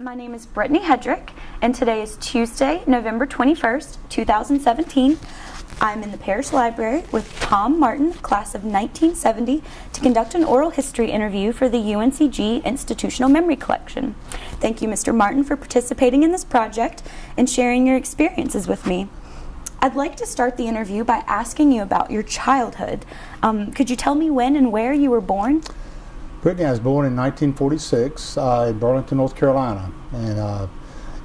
My name is Brittany Hedrick, and today is Tuesday, November 21st, 2017. I'm in the Parish Library with Tom Martin, class of 1970, to conduct an oral history interview for the UNCG Institutional Memory Collection. Thank you, Mr. Martin, for participating in this project and sharing your experiences with me. I'd like to start the interview by asking you about your childhood. Um, could you tell me when and where you were born? Brittany, I was born in 1946 uh, in Burlington, North Carolina. And uh,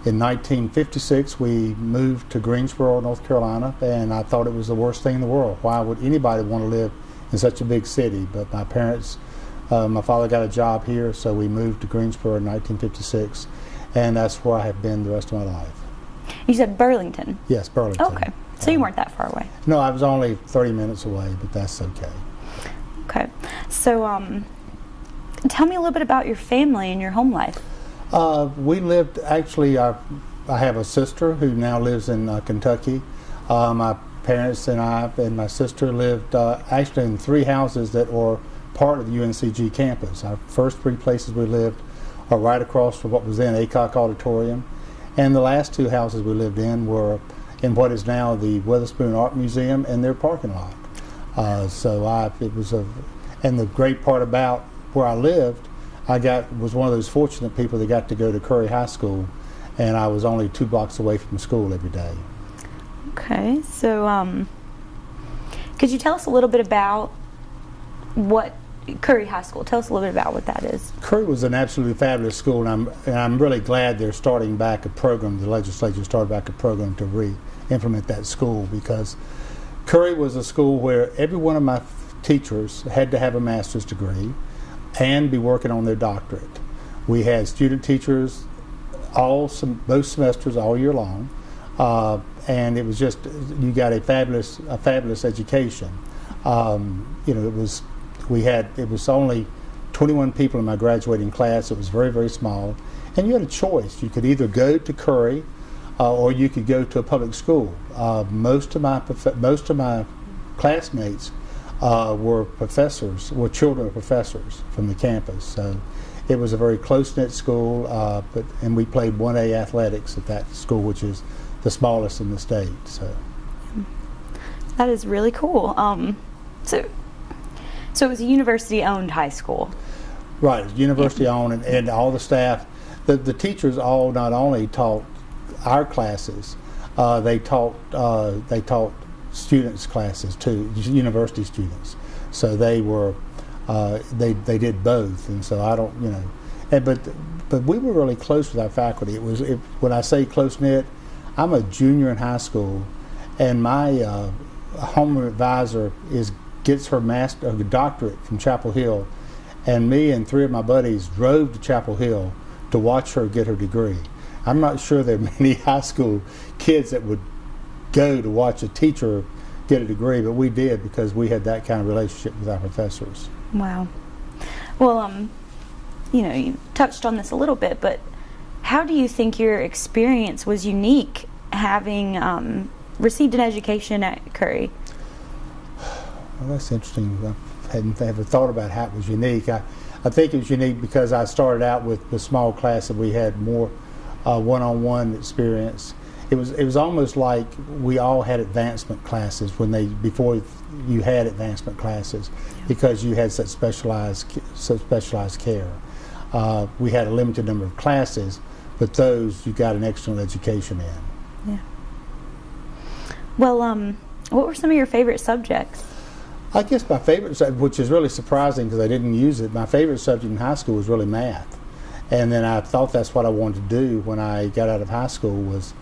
in 1956, we moved to Greensboro, North Carolina, and I thought it was the worst thing in the world. Why would anybody want to live in such a big city? But my parents, uh, my father got a job here, so we moved to Greensboro in 1956, and that's where I have been the rest of my life. You said Burlington? Yes, Burlington. Okay, so you weren't that far away? No, I was only 30 minutes away, but that's okay. Okay, so um, Tell me a little bit about your family and your home life. Uh, we lived, actually, uh, I have a sister who now lives in uh, Kentucky. Uh, my parents and I and my sister lived uh, actually in three houses that were part of the UNCG campus. Our first three places we lived are right across from what was then Aycock Auditorium. And the last two houses we lived in were in what is now the Weatherspoon Art Museum and their parking lot. Uh, so I, it was a, and the great part about where I lived, I got was one of those fortunate people that got to go to Curry High School, and I was only two blocks away from school every day. Okay, so um, could you tell us a little bit about what Curry High School? Tell us a little bit about what that is. Curry was an absolutely fabulous school, and I'm and I'm really glad they're starting back a program. The legislature started back a program to re-implement that school because Curry was a school where every one of my teachers had to have a master's degree and be working on their doctorate. We had student teachers all some both semesters all year long, uh, and it was just you got a fabulous a fabulous education. Um, you know, it was we had it was only 21 people in my graduating class. It was very very small, and you had a choice. You could either go to Curry, uh, or you could go to a public school. Uh, most of my most of my classmates uh, were professors, were children of professors from the campus. So it was a very close-knit school, uh, but and we played 1A athletics at that school, which is the smallest in the state. So that is really cool. Um, so, so it was a university-owned high school. Right, university-owned, and, and all the staff, the the teachers all not only taught our classes, uh, they taught uh, they taught students classes too, university students. So they were, uh, they, they did both. And so I don't, you know, and, but, but we were really close with our faculty. It was, it, when I say close knit, I'm a junior in high school and my uh, homeroom advisor is, gets her master, her doctorate from Chapel Hill. And me and three of my buddies drove to Chapel Hill to watch her get her degree. I'm not sure there are many high school kids that would go to watch a teacher get a degree, but we did because we had that kind of relationship with our professors. Wow. Well, um, you know, you touched on this a little bit, but how do you think your experience was unique having um, received an education at Curry? Well, that's interesting. I hadn't ever thought about how it was unique. I, I think it was unique because I started out with the small class and we had more uh, one-on-one -on -one experience it was it was almost like we all had advancement classes when they before you had advancement classes yeah. because you had such specialized such specialized care. Uh, we had a limited number of classes, but those you got an excellent education in. Yeah. Well, um, what were some of your favorite subjects? I guess my favorite, which is really surprising because I didn't use it, my favorite subject in high school was really math. And then I thought that's what I wanted to do when I got out of high school was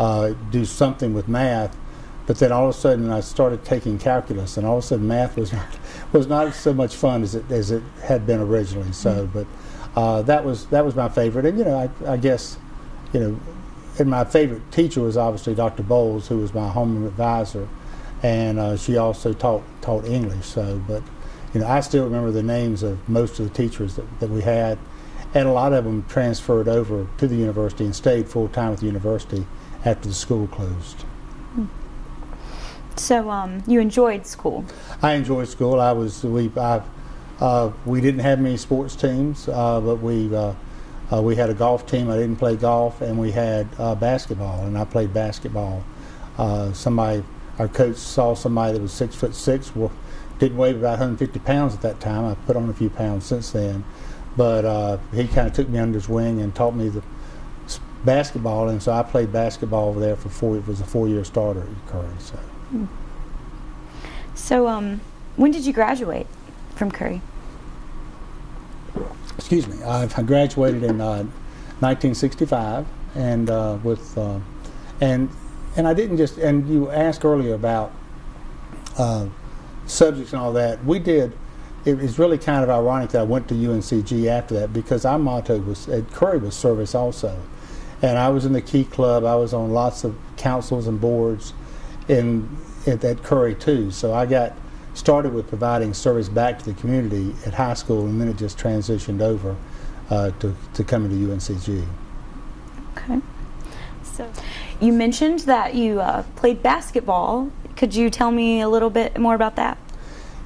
uh, do something with math. But then all of a sudden I started taking calculus, and all of a sudden math was not was not so much fun as it as it had been originally. So, mm -hmm. but uh, that was that was my favorite, and you know I, I guess you know, and my favorite teacher was obviously Dr. Bowles, who was my homeroom advisor, and uh, she also taught taught English. So, but you know I still remember the names of most of the teachers that, that we had, and a lot of them transferred over to the university and stayed full time with the university after the school closed. So um, you enjoyed school? I enjoyed school. I was we I, uh, we didn't have many sports teams, uh, but we uh, Uh, we had a golf team. I didn't play golf, and we had uh, basketball, and I played basketball. Uh, somebody, our coach saw somebody that was six foot six, well, didn't weigh about 150 pounds at that time. I put on a few pounds since then, but uh, he kind of took me under his wing and taught me the basketball, and so I played basketball over there for four. It was a four-year starter at Curry. So. So, um, when did you graduate from Curry? excuse me, I I graduated in uh, 1965, and uh, with uh, and and I didn't just and you asked earlier about uh, subjects and all that. We did. It was really kind of ironic that I went to UNCG after that because our motto was at Curry was service also, and I was in the Key Club. I was on lots of councils and boards, in at, at Curry too. So I got started with providing service back to the community at high school, and then it just transitioned over uh, to, to coming to UNCG. Okay. So, you mentioned that you uh, played basketball. Could you tell me a little bit more about that?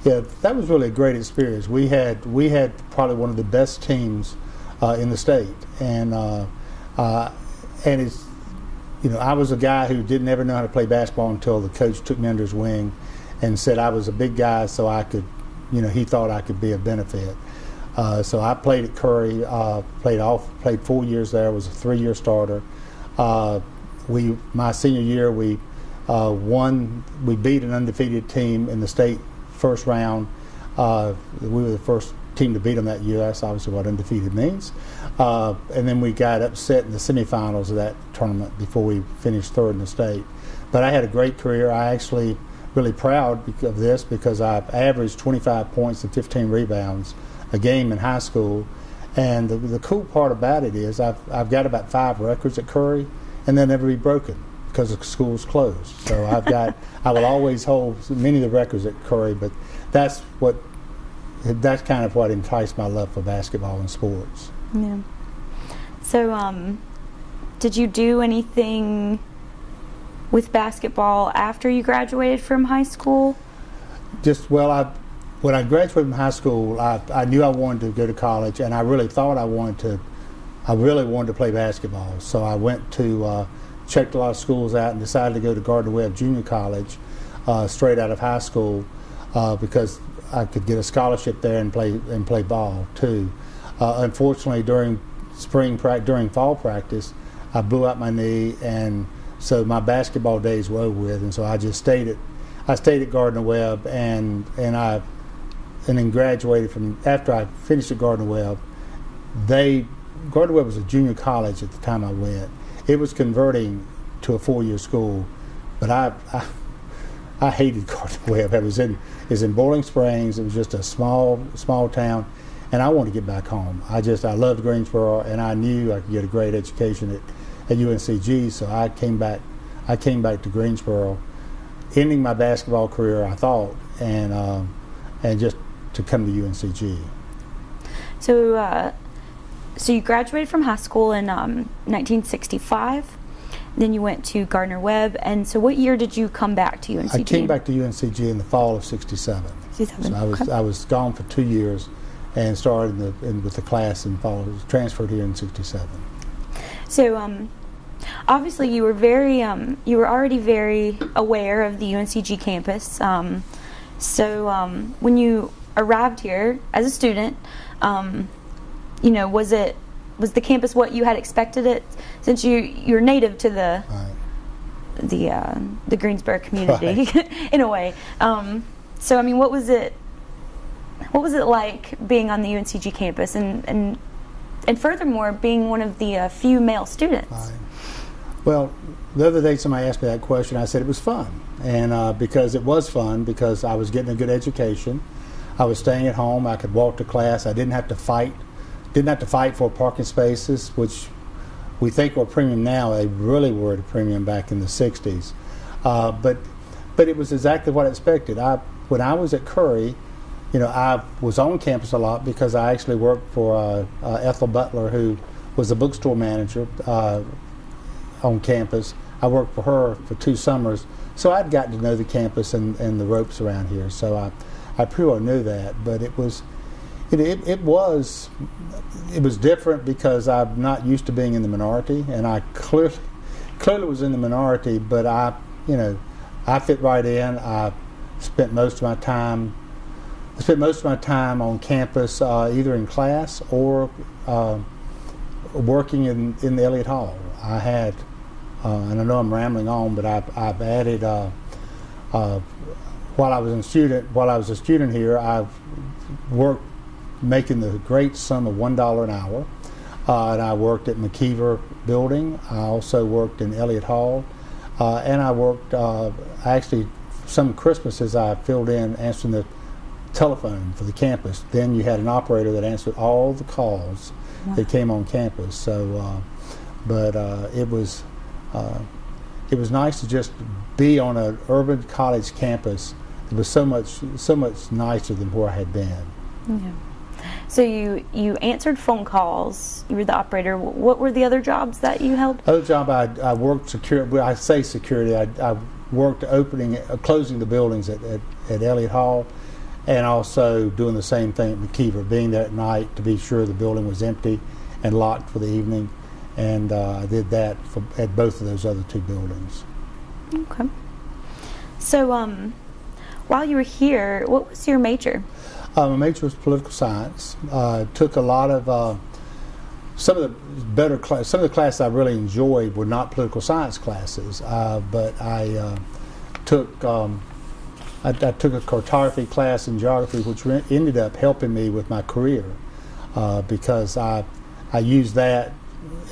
Yeah, that was really a great experience. We had we had probably one of the best teams uh, in the state, and uh, uh, and it's you know I was a guy who didn't ever know how to play basketball until the coach took me under his wing and said I was a big guy, so I could you know he thought I could be a benefit. Uh, so I played at Curry, uh, played off, played four years there. Was a three-year starter. Uh, we my senior year we uh, won. We beat an undefeated team in the state first round. Uh, we were the first team to beat them that year. That's obviously what undefeated means. Uh, and then we got upset in the semifinals of that tournament before we finished third in the state. But I had a great career. I actually really proud of this because I averaged 25 points and 15 rebounds a game in high school. And the, the cool part about it is I've, I've got about five records at Curry, and they'll never be broken because the school's closed. So I've got I will always hold many of the records at Curry, but that's what that's kind of what enticed my love for basketball and sports. Yeah. So, um, did you do anything with basketball after you graduated from high school? Just well, I when I graduated from high school, I, I knew I wanted to go to college, and I really thought I wanted to. I really wanted to play basketball, so I went to uh, checked a lot of schools out and decided to go to Gardner Webb Junior College, uh, straight out of high school, uh, because I could get a scholarship there and play and play ball too. Uh, unfortunately, during spring practice, during fall practice, I blew out my knee, and so my basketball days were over with, and so I just stayed at I stayed at Gardner Webb, and and I and then graduated from after I finished at Gardner Webb. They Gardner Webb was a junior college at the time I went. It was converting to a four-year school, but I, I I hated Gardner Webb. I was in was in Boiling Springs. It was just a small small town, and I wanted to get back home. I just I loved Greensboro, and I knew I could get a great education at, at UNCG. So I came back. I came back to Greensboro, ending my basketball career. I thought, and um, and just to come to UNCG. So, uh, so you graduated from high school in um, 1965. Then you went to Gardner Webb, and so what year did you come back to UNCG? I came back to UNCG in the fall of '67. 67. So I was Okay. I was gone for two years, and started in the, in, with the class and fall. Transferred here in '67. So, um, obviously, you were very, um, you were already very aware of the UNCG campus. Um, so, um, when you arrived here as a student, um, you know, was it was the campus what you had expected it? Since you you're native to the Right. the uh, the Greensboro community in a way. Um, so, I mean, what was it? What was it like being on the UNCG campus, and and and furthermore, being one of the uh, few male students? Right. Well, the other day somebody asked me that question. I said it was fun, and uh, because it was fun, because I was getting a good education, I was staying at home. I could walk to class. I didn't have to fight. Didn't have to fight for parking spaces, which we think were premium now. They really were at a premium back in the '60s. Uh, but but it was exactly what I expected. I when I was at Curry, you know, I was on campus a lot because I actually worked for uh, uh, Ethel Butler, who was the bookstore manager uh, on campus. I worked for her for two summers, so I'd gotten to know the campus and, and the ropes around here. So I, I pretty well knew that. But it was, It, it, it was it was different because I'm not used to being in the minority, and I clearly clearly was in the minority. But I, you know, I fit right in. I spent most of my time I spent most of my time on campus, uh, either in class or uh, working in, in the Elliott Hall. I had, uh, and I know I'm rambling on, but I've, I've added, uh, uh, while I was a student, while I was a student here, I've worked making the great sum of one dollar an hour, uh, and I worked at McIver Building. I also worked in Elliott Hall, and I worked actually some Christmases I filled in answering the telephone for the campus. Then you had an operator that answered all the calls wow. that came on campus. So, uh, but uh, it was uh, it was nice to just be on an urban college campus. It was so much so much nicer than where I had been. Yeah. So you you answered phone calls. You were the operator. What were the other jobs that you held? Other job I, I worked security. I say security. I, I worked opening, uh, closing the buildings at, at, at Elliott Hall and also doing the same thing at McIver, being there at night to be sure the building was empty and locked for the evening. And uh, I did that for, at both of those other two buildings. Okay. So, um, while you were here, what was your major? Uh, my major was political science. Uh, took a lot of uh, some of the better class, some of the classes I really enjoyed were not political science classes, uh, but I uh, took um, I, I, took a cartography class in geography, which ended up helping me with my career uh, because I, I used that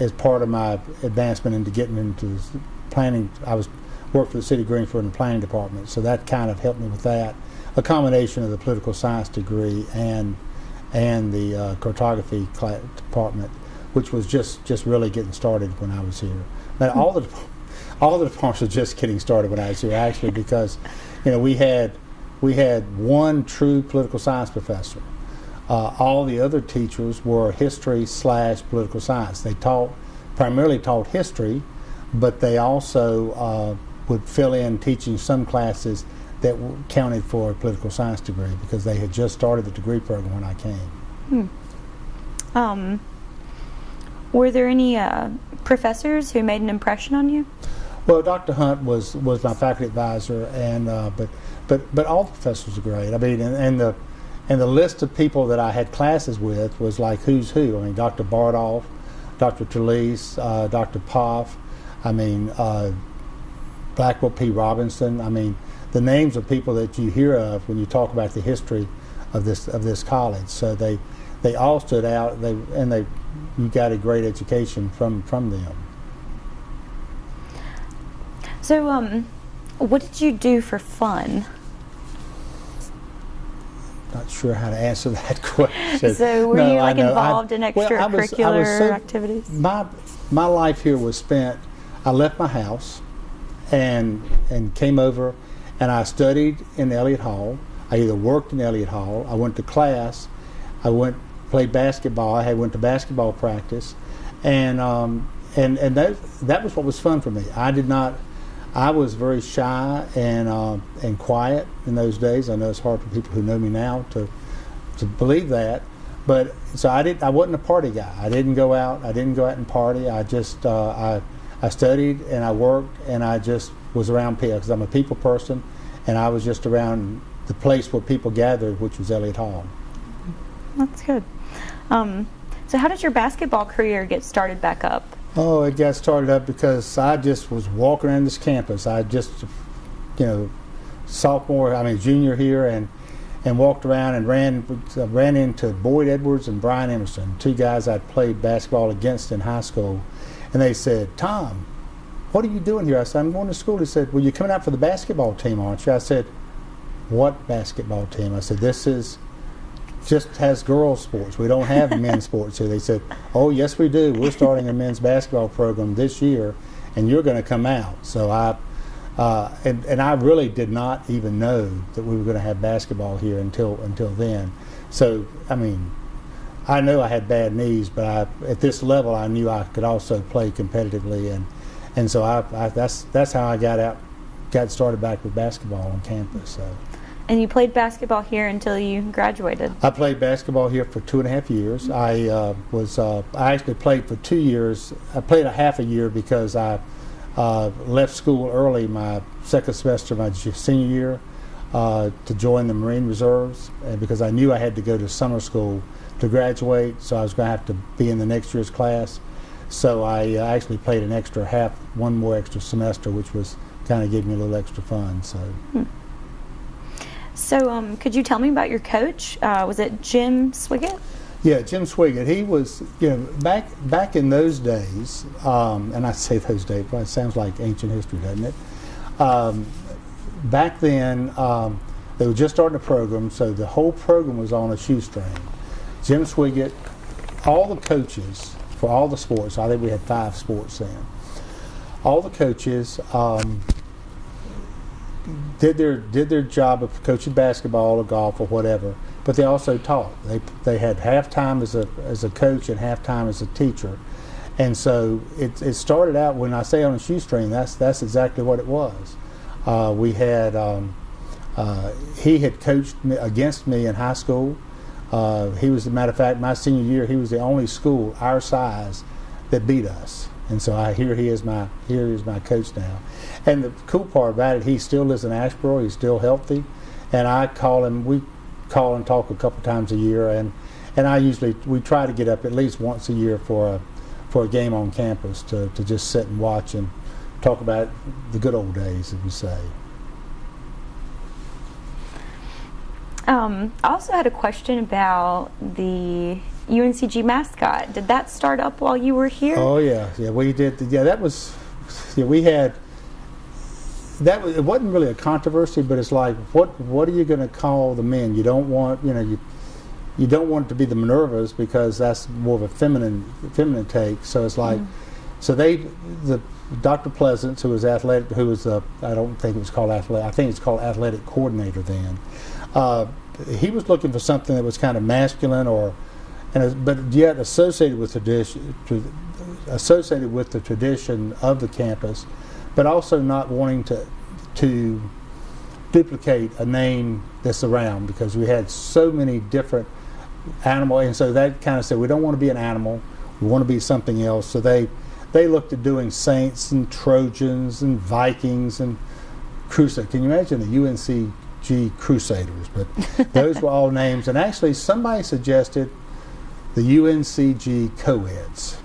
as part of my advancement into getting into planning. I was worked for the city of Greensboro in the planning department, so that kind of helped me with that. A combination of the political science degree and and the uh, cartography department, which was just just really getting started when I was here. Now, all the all the departments were just getting started when I was here, actually, because you know, we had we had one true political science professor. Uh, all the other teachers were history slash political science. They taught primarily taught history, but they also uh, would fill in teaching some classes that counted for a political science degree because they had just started the degree program when I came. Hmm. Um, were there any uh, professors who made an impression on you? Well, Dr. Hunt was was my faculty advisor, and uh, but but but all the professors are great. I mean, and, and, the and the list of people that I had classes with was like who's who. I mean, Dr. Bardolph, Dr. Talese, uh, Dr. Poff. I mean, uh, Blackwell P. Robinson. I mean, the names of people that you hear of when you talk about the history of this of this college. So they they all stood out. They and they you got a great education from from them. So, um, what did you do for fun? Not sure how to answer that question. So, were no, you like involved I, in extracurricular well, I was, I was so, activities? My my life here was spent. I left my house, and and came over, and I studied in Elliott Hall. I either worked in Elliott Hall. I went to class. I went played basketball. I had went to basketball practice, and um, and and that that was what was fun for me. I did not I was very shy and uh, and quiet in those days. I know it's hard for people who know me now to to believe that, but so I did. I wasn't a party guy. I didn't go out. I didn't go out and party. I just uh, I I studied and I worked and I just was around people because I'm a people person, and I was just around the place where people gathered, which was Elliott Hall. That's good. Um, so, how did your basketball career get started back up? Oh, it got started up because I just was walking around this campus. I just, you know, sophomore, I mean junior here, and and walked around and ran ran into Boyd Edwards and Brian Emerson, two guys I'd played basketball against in high school, and they said, "Tom, what are you doing here?" I said, "I'm going to school." He said, "Well, you're coming out for the basketball team, aren't you?" I said, "What basketball team?" I said, "This is." just has girls sports. We don't have men's sports here. They said, "Oh, yes, we do. We're starting a men's basketball program this year, and you're going to come out." So I, uh, and and I really did not even know that we were going to have basketball here until until then. So I mean, I know I had bad knees, but I, at this level, I knew I could also play competitively, and and so I, I that's that's how I got out, got started back with basketball on campus. So. And you played basketball here until you graduated. I played basketball here for two and a half years. I uh, was uh, I actually played for two years. I played a half a year because I uh, left school early my second semester my senior year uh, to join the Marine Reserves, and because I knew I had to go to summer school to graduate, so I was going to have to be in the next year's class. So I uh, actually played an extra half, one more extra semester, which was kind of gave me a little extra fun. So. Hmm. So, um, could you tell me about your coach? Uh, was it Jim Swiggett? Yeah, Jim Swiggett. He was, you know, back back in those days, um, and I say those days, but it sounds like ancient history, doesn't it? Um, back then, um, they were just starting a program, so the whole program was on a shoestring. Jim Swiggett, all the coaches for all the sports, I think we had five sports then, all the coaches um, did their did their job of coaching basketball or golf or whatever, but they also taught. They they had half time as a as a coach and half time as a teacher, and so it, it started out when I say on a shoestring. That's that's exactly what it was. Uh, we had um, uh, he had coached me, against me in high school. Uh, he was, as a matter of fact, my senior year, he was the only school our size that beat us. And so I here he is my here he is my coach now. And the cool part about it, he still lives in Asheboro. He's still healthy, and I call him. We call and talk a couple times a year, and and I usually we try to get up at least once a year for a for a game on campus to, to just sit and watch and talk about the good old days, as we say. Um, I also had a question about the UNCG mascot. Did that start up while you were here? Oh yeah, yeah, we did. Yeah, that was. Yeah, we had. That was, it wasn't really a controversy, but it's like, what what are you going to call the men? You don't want, you know, you you don't want it to be the Minervas because that's more of a feminine feminine take. So it's like, mm so they the Dr. Pleasance, who was athletic, who was a, I don't think it was called athletic, I think it's called athletic coordinator then. Uh, he was looking for something that was kind of masculine or, and but yet associated with tradition, associated with the tradition of the campus, but also not wanting to to duplicate a name that's around because we had so many different animal, and so that kind of said we don't want to be an animal, we want to be something else. So they they looked at doing Saints and Trojans and Vikings and Crusade. Can you imagine the UNCG Crusaders? But those were all names. And actually, somebody suggested the UNCG co-eds.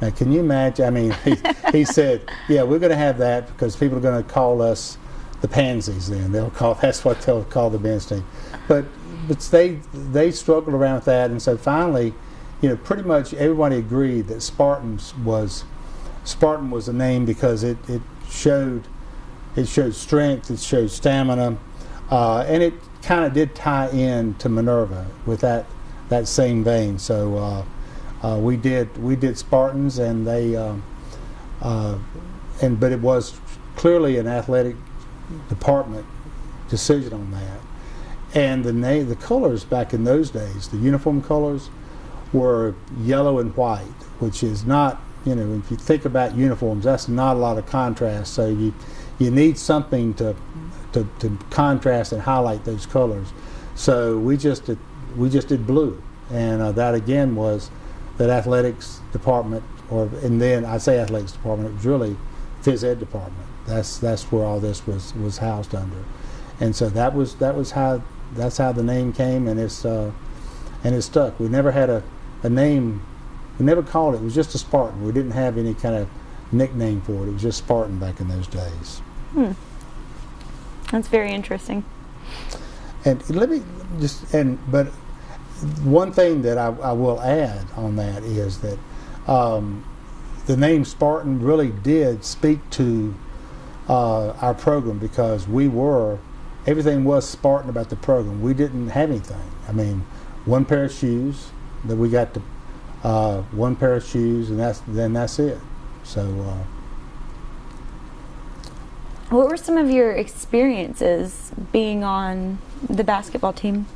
Now, can you imagine? I mean, he, he said, "Yeah, we're going to have that because people are going to call us the Pansies. Then they'll call that's what they'll call the men's team." But but they they struggled around with that, and so finally, you know, pretty much everybody agreed that Spartans was Spartan was a name because it, it showed it showed strength, it showed stamina, uh, and it kind of did tie in to Minerva with that that same vein. So uh, uh, we did we did Spartans, and they um, uh, and but it was clearly an athletic department decision on that. And the name, the colors back in those days, the uniform colors were yellow and white, which is not you know, if you think about uniforms, that's not a lot of contrast. So you you need something to to, to contrast and highlight those colors. So we just did, we just did blue, and uh, that again was that athletics department, or and then I say athletics department, it was really phys ed department. That's that's where all this was was housed under, and so that was that was how that's how the name came, and it's uh, and it stuck. We never had a, a name we never called it. It was just a Spartan. We didn't have any kind of nickname for it. It was just Spartan back in those days. Hmm. That's very interesting. And let me just and but one thing that I, I will add on that is that um, the name Spartan really did speak to uh, our program because we were everything was Spartan about the program. We didn't have anything. I mean, one pair of shoes that we got to uh, one pair of shoes, and that's then that's it. So. Uh, what were some of your experiences being on the basketball team?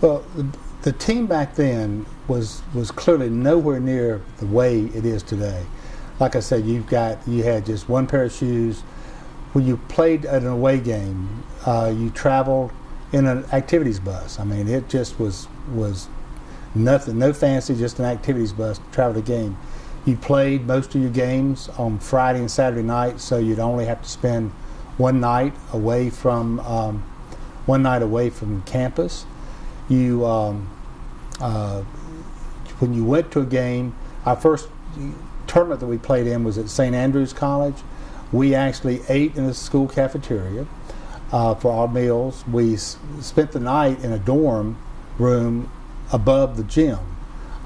Well, the, team back then was was clearly nowhere near the way it is today. Like I said, you've got you had just one pair of shoes. When you played an away game, uh, you traveled in an activities bus. I mean, it just was was nothing, no fancy, just an activities bus to travel the game. You played most of your games on Friday and Saturday night, so you'd only have to spend one night away from um, one night away from campus. You um, uh, when you went to a game, our first tournament that we played in was at St. Andrews College. We actually ate in the school cafeteria uh, for our meals. We spent the night in a dorm room above the gym.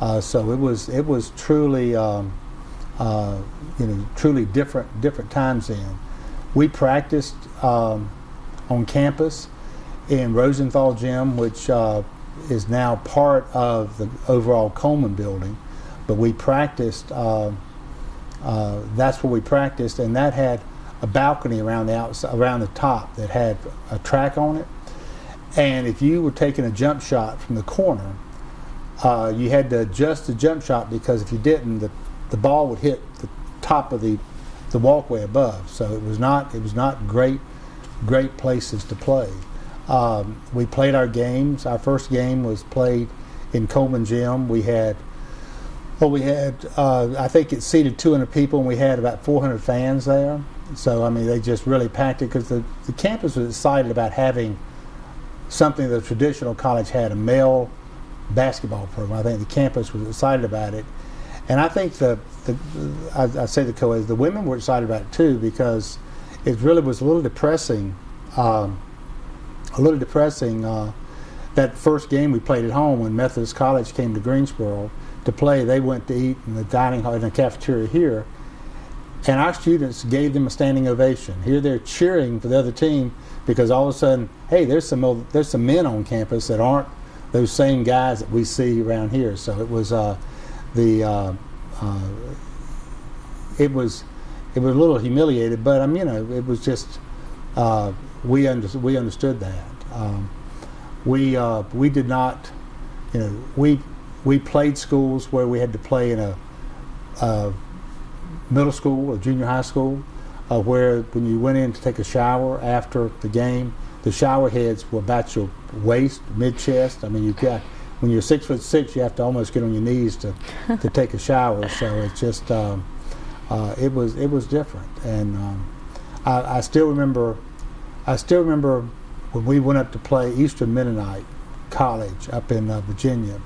Uh, so it was it was truly um, uh, you know truly different different times then. We practiced um, on campus in Rosenthal Gym, which uh, is now part of the overall Coleman building. But we practiced. Uh, uh, that's where we practiced, and that had a balcony around the outside, around the top that had a track on it. And if you were taking a jump shot from the corner, uh, you had to adjust the jump shot because if you didn't, the, the ball would hit the top of the the walkway above. So it was not it was not great great places to play. Um, we played our games. Our first game was played in Coleman Gym. We had well, we had uh, I think it seated 200 people, and we had about 400 fans there. So I mean, they just really packed it because the, the campus was excited about having something that the traditional college had a male basketball program. I think the campus was excited about it, and I think the, the I, I say the co the women were excited about it too because it really was a little depressing, um, a little depressing. Uh, that first game we played at home when Methodist College came to Greensboro to play, they went to eat in the dining hall in the cafeteria here, and our students gave them a standing ovation. Here they're cheering for the other team because all of a sudden, hey, there's some old, there's some men on campus that aren't those same guys that we see around here. So it was uh, the uh, uh, it was it was a little humiliated, but I mean, you know, it was just uh, we under, we understood that. Um, we uh, we did not, you know, we we played schools where we had to play in a, a middle school or junior high school, uh, where when you went in to take a shower after the game, the shower heads were about your waist, mid chest. I mean, you've got when you're six foot six, you have to almost get on your knees to to take a shower. So it's just um, uh, it was it was different, and um, I, I still remember I still remember when we went up to play Eastern Mennonite College up in uh, Virginia.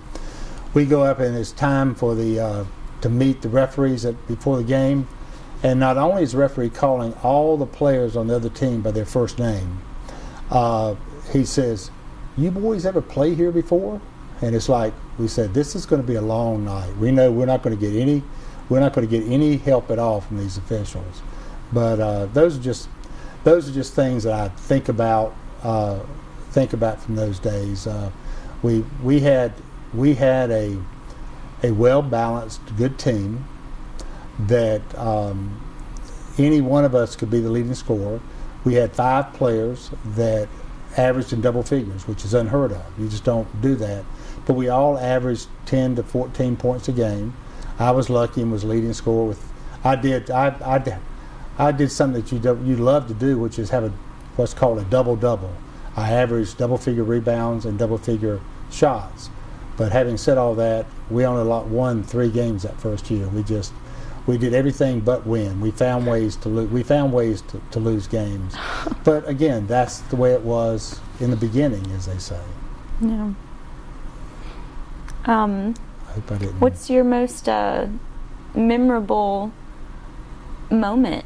We go up and it's time for the uh, to meet the referees at, before the game, and not only is the referee calling all the players on the other team by their first name, uh, he says, "You boys ever play here before?" And it's like we said, "This is going to be a long night. We know we're not going to get any, we're not going to get any help at all from these officials." But uh, those are just those are just things that I think about uh, think about from those days. Uh, we we had we had a a well balanced good team that um, any one of us could be the leading scorer. We had five players that averaged in double figures, which is unheard of. You just don't do that. But we all averaged 10 to 14 points a game. I was lucky and was leading scorer with. I did. I, I did. I did something that you you love to do, which is have a what's called a double double. I averaged double figure rebounds and double figure shots. But having said all that, we only won three games that first year. We just we did everything but win. We found ways to lose. We found ways to, to lose games. but again, that's the way it was in the beginning, as they say. Yeah. Um, I hope I didn't. what's your most uh, memorable moment?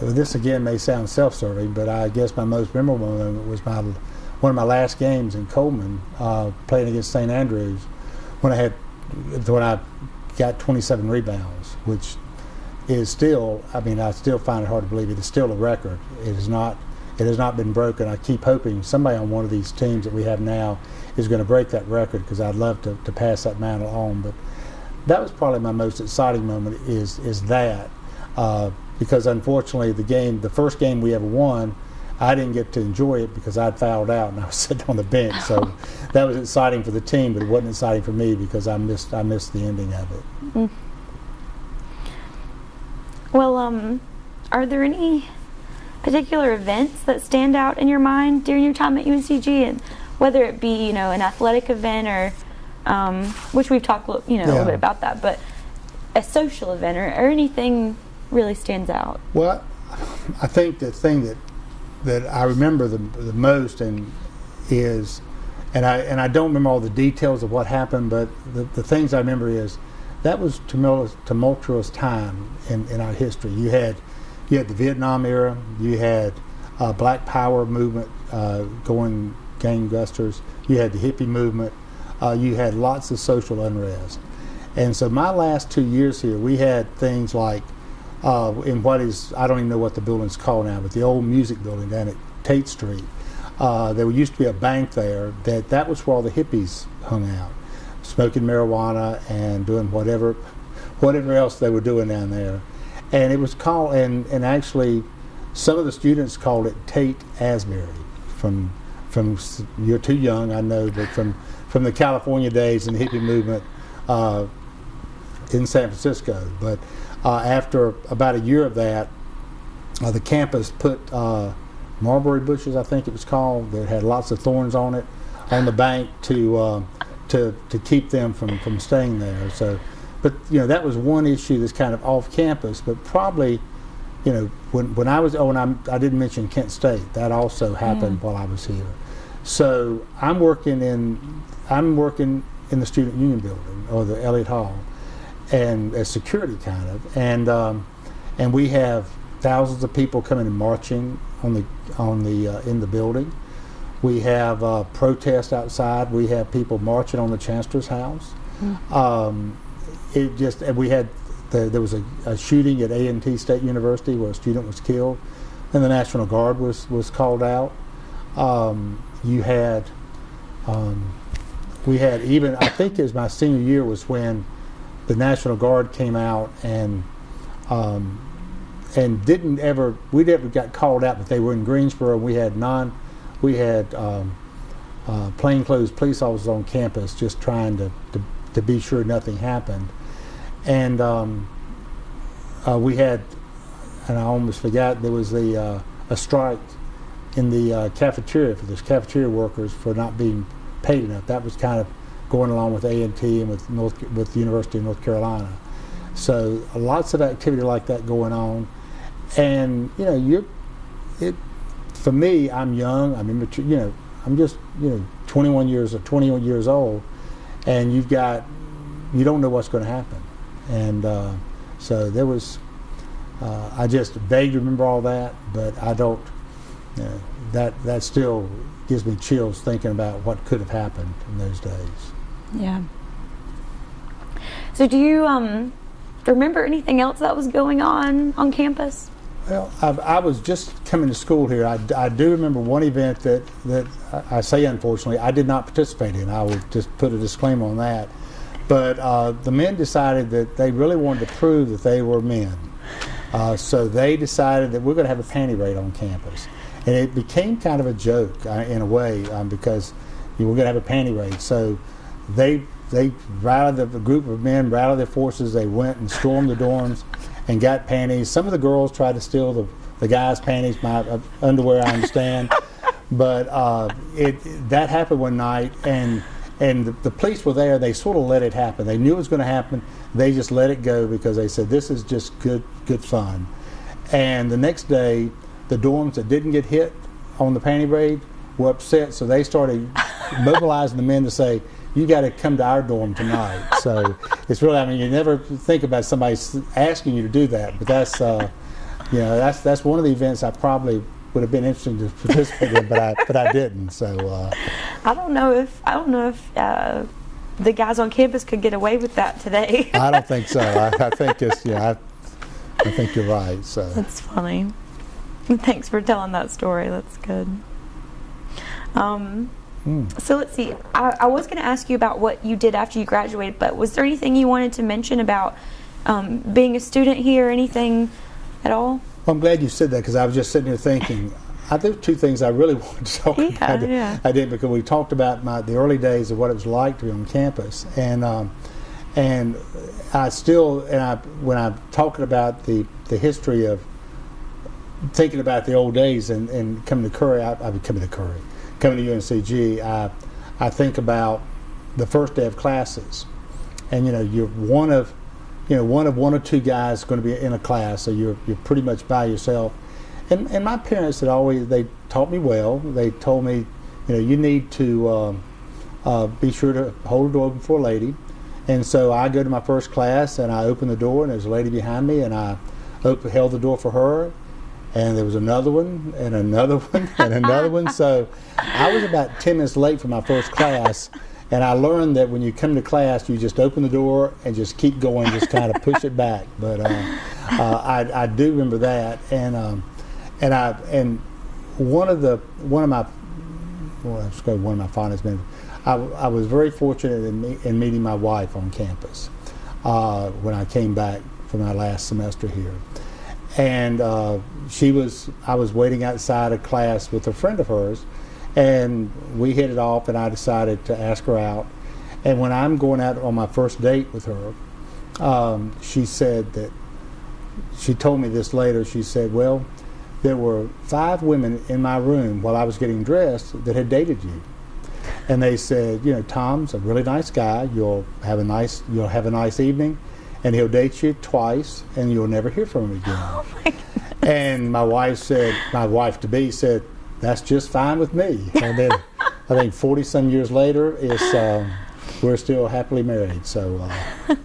this again may sound self-serving, but I guess my most memorable moment was my one of my last games in Coleman, uh, playing against St. Andrews, when I had when I got 27 rebounds, which is still, I mean, I still find it hard to believe it is still a record. It is not, it has not been broken. I keep hoping somebody on one of these teams that we have now is going to break that record because I'd love to, to pass that mantle on. But that was probably my most exciting moment. Is is that uh, because unfortunately the game, the first game we ever won. I didn't get to enjoy it because I'd fouled out and I was sitting on the bench. So that was exciting for the team, but it wasn't exciting for me because I missed I missed the ending of it. Well, um, are there any particular events that stand out in your mind during your time at UNCG, and whether it be you know an athletic event or um, which we've talked you know a little bit about that, but a social event or, or anything really stands out. Well, I think the thing that that I remember the, the most and is, and I and I don't remember all the details of what happened, but the, the things I remember is that was tumultuous, tumultuous time in, in our history. You had you had the Vietnam era, you had uh, Black Power movement uh, going gangbusters, you had the hippie movement, uh, you had lots of social unrest, and so my last two years here, we had things like uh, in what is I don't even know what the building's called now, but the old music building down at Tate Street. Uh, there used to be a bank there. That that was where all the hippies hung out, smoking marijuana and doing whatever, whatever else they were doing down there. And it was called and and actually, some of the students called it Tate Ashbury from from you're too young I know, but from from the California days and the hippie movement. Uh, in San Francisco. But after about a year of that, uh, the campus put uh, mulberry bushes, I think it was called, that had lots of thorns on it, on the bank to uh, to to keep them from from staying there. So, but you know that was one issue that's kind of off campus, but probably. You know, when, when I was, oh, and I'm, I didn't mention Kent State. That also happened while I was here. So I'm working in, I'm working in the student union building or the Elliott Hall, and as security kind of, and um, and we have thousands of people coming and marching on the on the uh, in the building. We have uh, protests outside. We have people marching on the chancellor's house. Um, it just and we had the, there was a, a shooting at A and T State University where a student was killed, and the National Guard was was called out. Um, you had um, we had even I think it was my senior year was when the National Guard came out and um, and didn't ever we never got called out, but they were in Greensboro. We had non we had um, uh, plainclothes police officers on campus just trying to, to, to be sure nothing happened. And um, uh, we had, and I almost forgot, there was the, uh, a strike in the uh, cafeteria for the cafeteria workers for not being paid enough. That was kind of going along with A and with North with the University of North Carolina. So lots of activity like that going on, and you know you're it. For me, I'm young. I'm immature. You know, I'm just you know 21 years or 21 years old, and you've got you don't know what's going to happen, and uh, so there was. Uh, I just vaguely remember all that, but I don't. You know, that that still gives me chills thinking about what could have happened in those days. Yeah. So do you um remember anything else that was going on on campus? Well, I, I was just coming to school here. I, I do remember one event that, that I I say unfortunately I did not participate in. I will just put a disclaimer on that. But uh, the men decided that they really wanted to prove that they were men. Uh, so they decided that we're going to have a panty raid on campus. And it became kind of a joke uh, in a way um, because you were going to have a panty raid. So they they rallied the, the group of men rallied their forces. They went and stormed the dorms and got panties. Some of the girls tried to steal the, the guys' panties, my uh, underwear. I understand, but uh, it that happened one night, and and the, the police were there. They sort of let it happen. They knew it was going to happen. They just let it go because they said this is just good good fun. And the next day, the dorms that didn't get hit on the panty raid were upset, so they started mobilizing the men to say, "You got to come to our dorm tonight." So it's really, I mean, you never think about somebody asking you to do that, but that's, uh, you know, that's that's one of the events I probably would have been interested to participate in, but I but I didn't. So uh, I don't know if I don't know if uh, the guys on campus could get away with that today. I don't think so. I, I think it's yeah. I, I think you're right. So That's funny. Thanks for telling that story. That's good. Um, Hmm. So let's see. I, I was going to ask you about what you did after you graduated, but was there anything you wanted to mention about um, being a student here? Anything at all? Well, I'm glad you said that because I was just sitting here thinking. I there were two things I really wanted to talk Yeah, about. yeah. I did because we talked about my the early days of what it was like to be on campus, and um, and I still and I when I'm talking about the the history of thinking about the old days and, and coming to Curry, I, I coming to Curry, coming to UNCG, I, I think about the first day of classes, and you know you're one of, you know one of one or two guys going to be in a class, so you're you're pretty much by yourself. And and my parents had always they taught me well. They told me, you know, you need to um, uh, be sure to hold the door open for a lady. And so I go to my first class and I open the door and there's a lady behind me and I open, held the door for her and there was another one and another one and another one. So I was about 10 minutes late for my first class. And I learned that when you come to class, you just open the door and just keep going, just kind of push it back. But uh, uh, I, I, do remember that, and um, and I and one of the one of my well, let's go one of my fondest memories. I, I was very fortunate in, me, in meeting my wife on campus uh, when I came back for my last semester here and uh, she was I was waiting outside a class with a friend of hers, and we hit it off, and I decided to ask her out. And when I'm going out on my first date with her, um, she said that she told me this later. She said, "Well, there were five women in my room while I was getting dressed that had dated you." And they said, you know, Tom's a really nice guy. You'll have a nice, you'll have a nice evening and he'll date you twice, and you'll never hear from him again. Oh my and my wife said, my wife to be said, that's just fine with me. And then I think 40 some years later, it's, um, we're still happily married. So uh,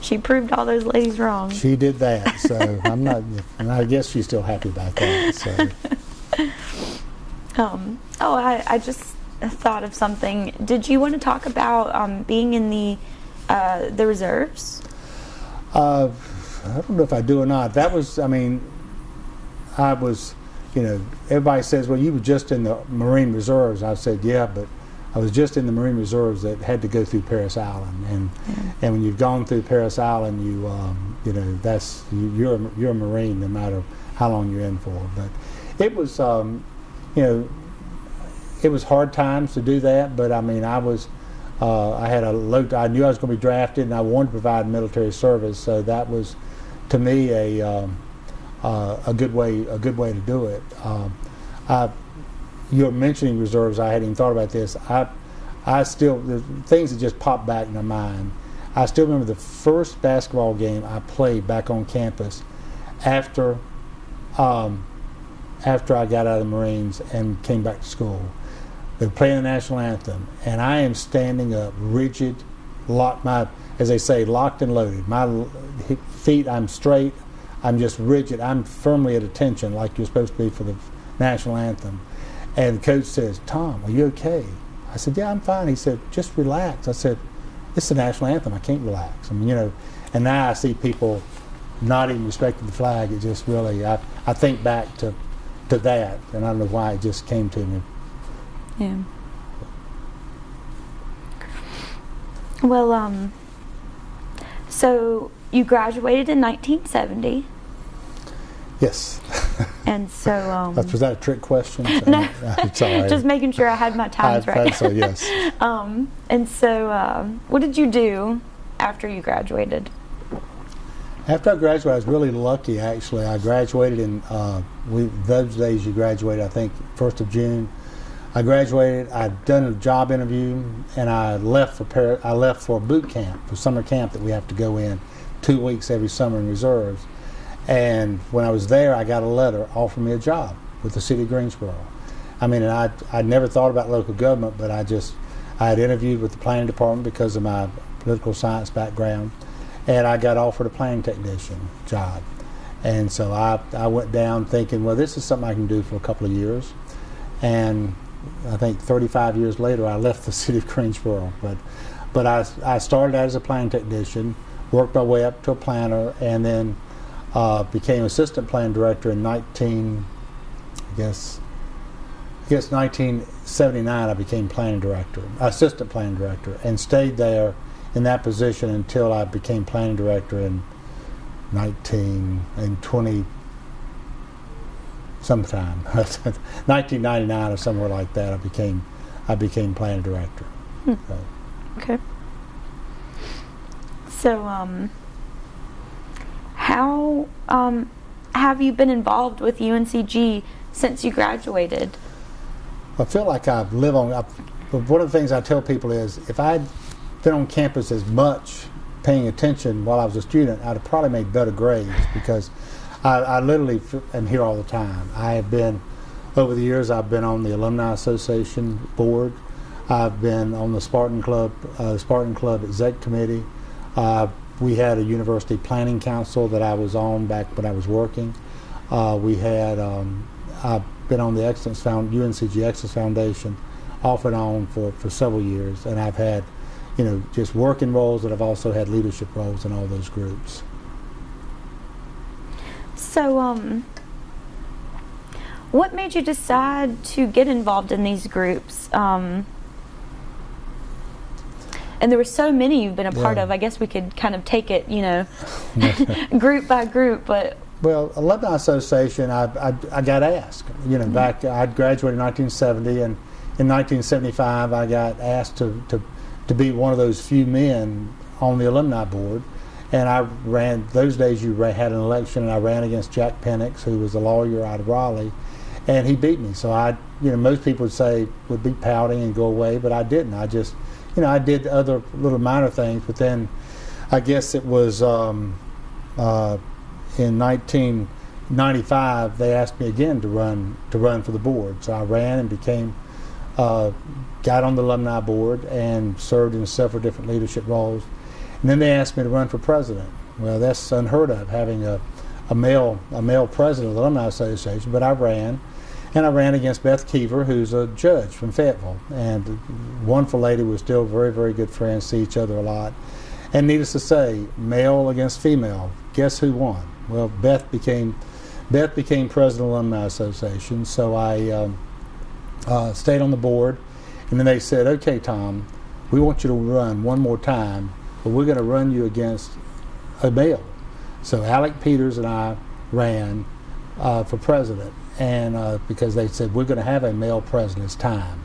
she proved all those ladies wrong. She did that. So I'm not, and I guess she's still happy about that. So. Um, oh, I, I just thought of something. Did you want to talk about um, being in the uh, the reserves? Uh, I don't know if I do or not. That was, I mean, I was, you know, everybody says, well, you were just in the Marine Reserves. I said, yeah, but I was just in the Marine Reserves that had to go through Parris Island, and yeah. and when you've gone through Parris Island, you um, you know that's you, are you're a Marine no matter how long you're in for. But it was, um, you know, it was hard times to do that. But I mean, I was uh, I had a low. I knew I was going to be drafted, and I wanted to provide military service. So that was, to me, a um, uh, a good way a good way to do it. Um, I, you're mentioning reserves. I hadn't even thought about this. I I still things that just pop back in my mind. I still remember the first basketball game I played back on campus after um, after I got out of the Marines and came back to school. They're playing the national anthem, and I am standing up, rigid, locked my, as they say, locked and loaded. My feet, I'm straight. I'm just rigid. I'm firmly at attention, like you're supposed to be for the national anthem. And the coach says, "Tom, are you okay?" I said, "Yeah, I'm fine." He said, "Just relax." I said, "It's the national anthem. I can't relax." I mean, you know. And now I see people not even respecting the flag. It just really, I, I think back to, to that, and I don't know why it just came to me. Yeah. Well, um, so you graduated in 1970. Yes. and so. Um, was that a trick question? no. Just making sure I had my times I right. so, yes. um, and so, um, what did you do after you graduated? After I graduated, I was really lucky. Actually, I graduated in uh, we, those days. You graduate, I think, first of June. I graduated. I'd done a job interview, and I left for Par- I left for boot camp, for summer camp that we have to go in, two weeks every summer in reserves. And when I was there, I got a letter offering me a job with the city of Greensboro. I mean, I I never thought about local government, but I just I had interviewed with the planning department because of my political science background, and I got offered a planning technician job. And so I, I went down thinking, well, this is something I can do for a couple of years. And I think 35 years later, I left the city of Greensboro. But, but I, I started out as a plan technician, worked my way up to a planner, and then uh, became assistant plan director in 19, I guess, I guess 1979. I became planning director, assistant planning director, and stayed there in that position until I became planning director in 19 and 20 sometime 1999 or somewhere like that I became I became planning director hmm. so. okay so um, how um, have you been involved with UNCG since you graduated? I feel like I've lived on. I've, but one of the things I tell people is if I'd been on campus as much paying attention while I was a student, I'd have probably made better grades because I, I literally am here all the time. I have been, over the years, I've been on the Alumni Association board. I've been on the Spartan Club, uh, Spartan Club Exec Committee. Uh, we had a university planning council that I was on back when I was working. Uh, we had, um, I've been on the Excellence Found, UNCG Excellence Foundation off and on for, for several years, and I've had, you know, just working roles, and I've also had leadership roles in all those groups. So, um, what made you decide to get involved in these groups? Um, and there were so many you've been a part Yeah. of. I guess we could kind of take it, you know, group by group. But Well, Alumni Association, I, I, I got asked. You know, back I'd graduated in 1970, and in 1975 I got asked to, to, to be one of those few men on the alumni board. And I ran, those days you had an election, and I ran against Jack Penix, who was a lawyer out of Raleigh, and he beat me. So I, you know, most people would say, would be pouting and go away, but I didn't. I just, you know, I did other little minor things, but then I guess it was, um, uh, in 1995 they asked me again to run to run for the board so i ran and became uh, got on the alumni board and served in several different leadership roles and then they asked me to run for president well that's unheard of having a, a male a male president of the alumni association but i ran and I ran against Beth Keever, who's a judge from Fayetteville, and wonderful lady. We're still very, very good friends, see each other a lot. And needless to say, male against female, guess who won? Well, Beth became Beth became president of the Alumni Association, so I um, uh, stayed on the board. And then they said, "Okay, Tom, we want you to run one more time, but we're going to run you against a male." So Alec Peters and I ran uh, for president, and uh, because they said we're going to have a male president, it's time.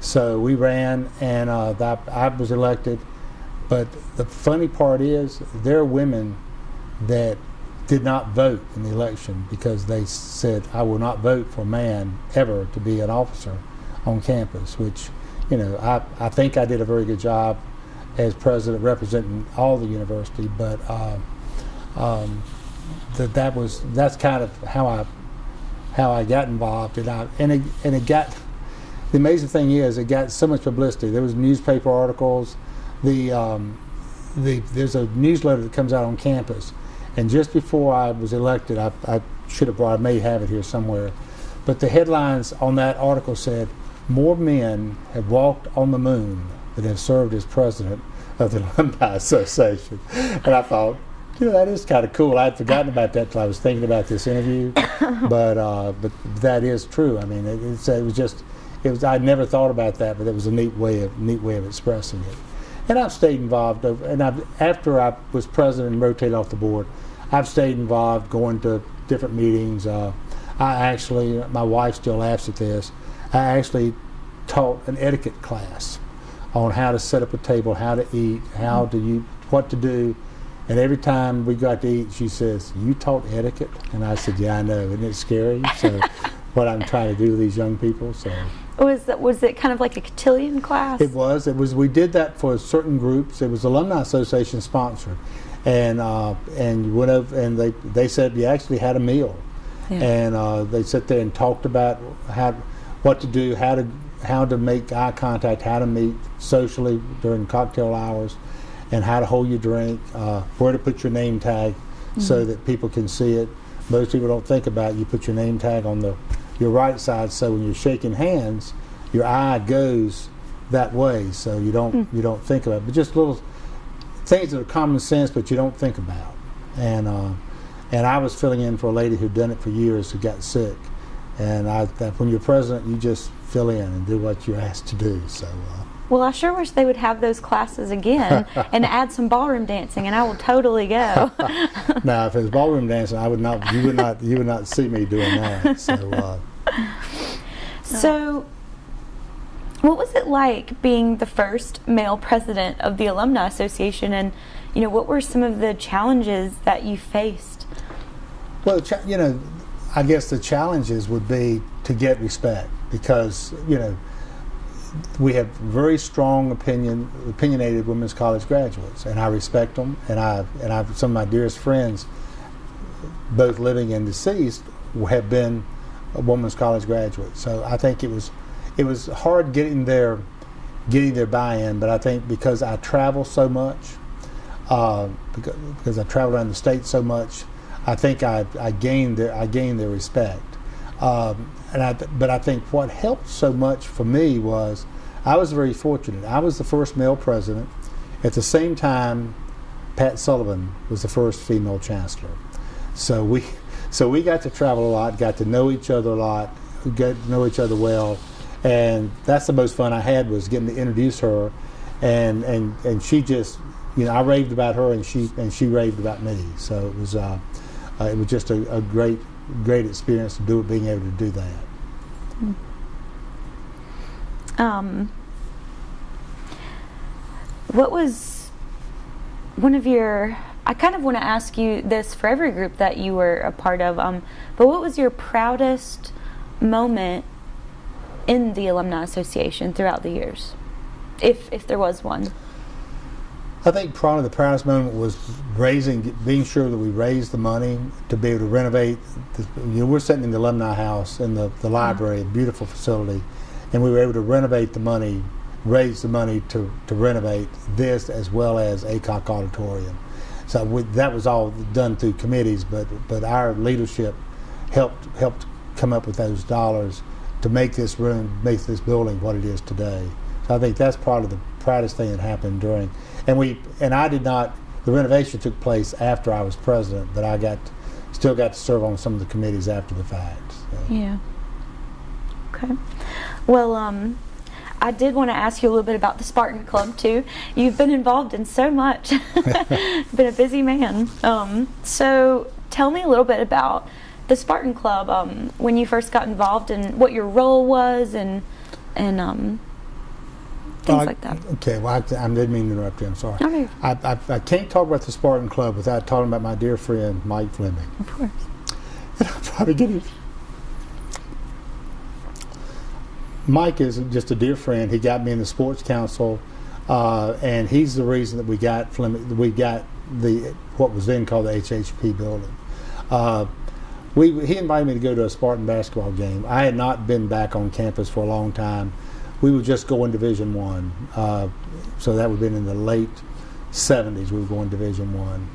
So we ran, and uh, I was elected. But the funny part is, there are women that did not vote in the election because they said, I will not vote for a man ever to be an officer on campus, which, you know, I, I think I did a very good job as president representing all the university, but uh, um, that that was that's kind of how I how I got involved, and I and it, and it got the amazing thing is it got so much publicity. There was newspaper articles, the um, the there's a newsletter that comes out on campus, and just before I was elected, I, I should have brought I may have it here somewhere, but the headlines on that article said more men have walked on the moon than have served as president of the Alumni Association, and I thought. You know that is kind of cool. I had forgotten about that till I was thinking about this interview, but uh, but that is true. I mean, it, it's, it was just it was I'd never thought about that, but it was a neat way of neat way of expressing it. And I've stayed involved. And I've, after I was president and rotated off the board, I've stayed involved, going to different meetings. Uh, I actually, my wife still laughs at this. I actually taught an etiquette class on how to set up a table, how to eat, how to you, what to do. And every time we got to eat, she says, "You taught etiquette," and I said, "Yeah, I know. Isn't it scary?" So, what I'm trying to do with these young people. So. was that was it kind of like a cotillion class? It was. It was. We did that for certain groups. It was alumni association sponsored, and uh, and you went over and they they said you actually had a meal, Yeah. and uh, they sat there and talked about how what to do, how to how to make eye contact, how to meet socially during cocktail hours, and how to hold your drink, uh, where to put your name tag, so that people can see it. Most people don't think about it. you put your name tag on the your right side, so when you're shaking hands, your eye goes that way, so you don't you don't think about it. But just little things that are common sense, but you don't think about. And uh, and I was filling in for a lady who'd done it for years who got sick, and I that when you're president, you just fill in and do what you're asked to do. So. Uh, well, I sure wish they would have those classes again and add some ballroom dancing, and I will totally go. now, if it was ballroom dancing, I would not. You would not. You would not see me doing that. So, uh, So, what was it like being the first male president of the Alumni Association, and you know what were some of the challenges that you faced? Well, you know, I guess the challenges would be to get respect because you know we have very strong opinion, opinionated women's college graduates, and I respect them. And I and I some of my dearest friends, both living and deceased, have been a women's college graduates. So I think it was it was hard getting their getting their buy-in, but I think because I travel so much, uh, because, because I travel around the state so much, I think I, I gained their I gained their respect. Um, and I, but I think what helped so much for me was I was very fortunate. I was the first male president. At the same time, Pat Sullivan was the first female chancellor. So we, so we got to travel a lot, got to know each other a lot, got to know each other well, and that's the most fun I had was getting to introduce her, and and and she just, you know, I raved about her, and she and she raved about me. So it was, uh, uh, it was just a, a great great experience to do it, being able to do that. Um, what was one of your? I kind of want to ask you this for every group that you were a part of. Um, but what was your proudest moment in the alumni association throughout the years, if if there was one? I think probably the proudest moment was raising, being sure that we raised the money to be able to renovate. The, you know, we're sitting in the alumni house in the, the mm-hmm. library, a beautiful facility, and we were able to renovate the money, raise the money to, to renovate this as well as Aycock Auditorium. So we, that was all done through committees, but but our leadership helped helped come up with those dollars to make this room, make this building what it is today. So I think that's probably the proudest thing that happened during, and we and I did not. The renovation took place after I was president, but I got still got to serve on some of the committees after the fact. So. Yeah. Okay. Well, um, I did want to ask you a little bit about the Spartan Club too. You've been involved in so much. been a busy man. Um, so tell me a little bit about the Spartan Club. Um, when you first got involved and what your role was, and and um, things Uh, like that. Okay, well, I, I didn't mean to interrupt you. I'm sorry. Okay. I, I, I can't talk about the Spartan Club without talking about my dear friend Mike Fleming. Of course. And I'll probably get it. Mike is just a dear friend. He got me in the sports council, uh, and he's the reason that we got Fleming. We got the what was then called the HHP building. Uh, we he invited me to go to a Spartan basketball game. I had not been back on campus for a long time. We were just go going Division One, uh, so that would have been in the late '70s. We were going Division One,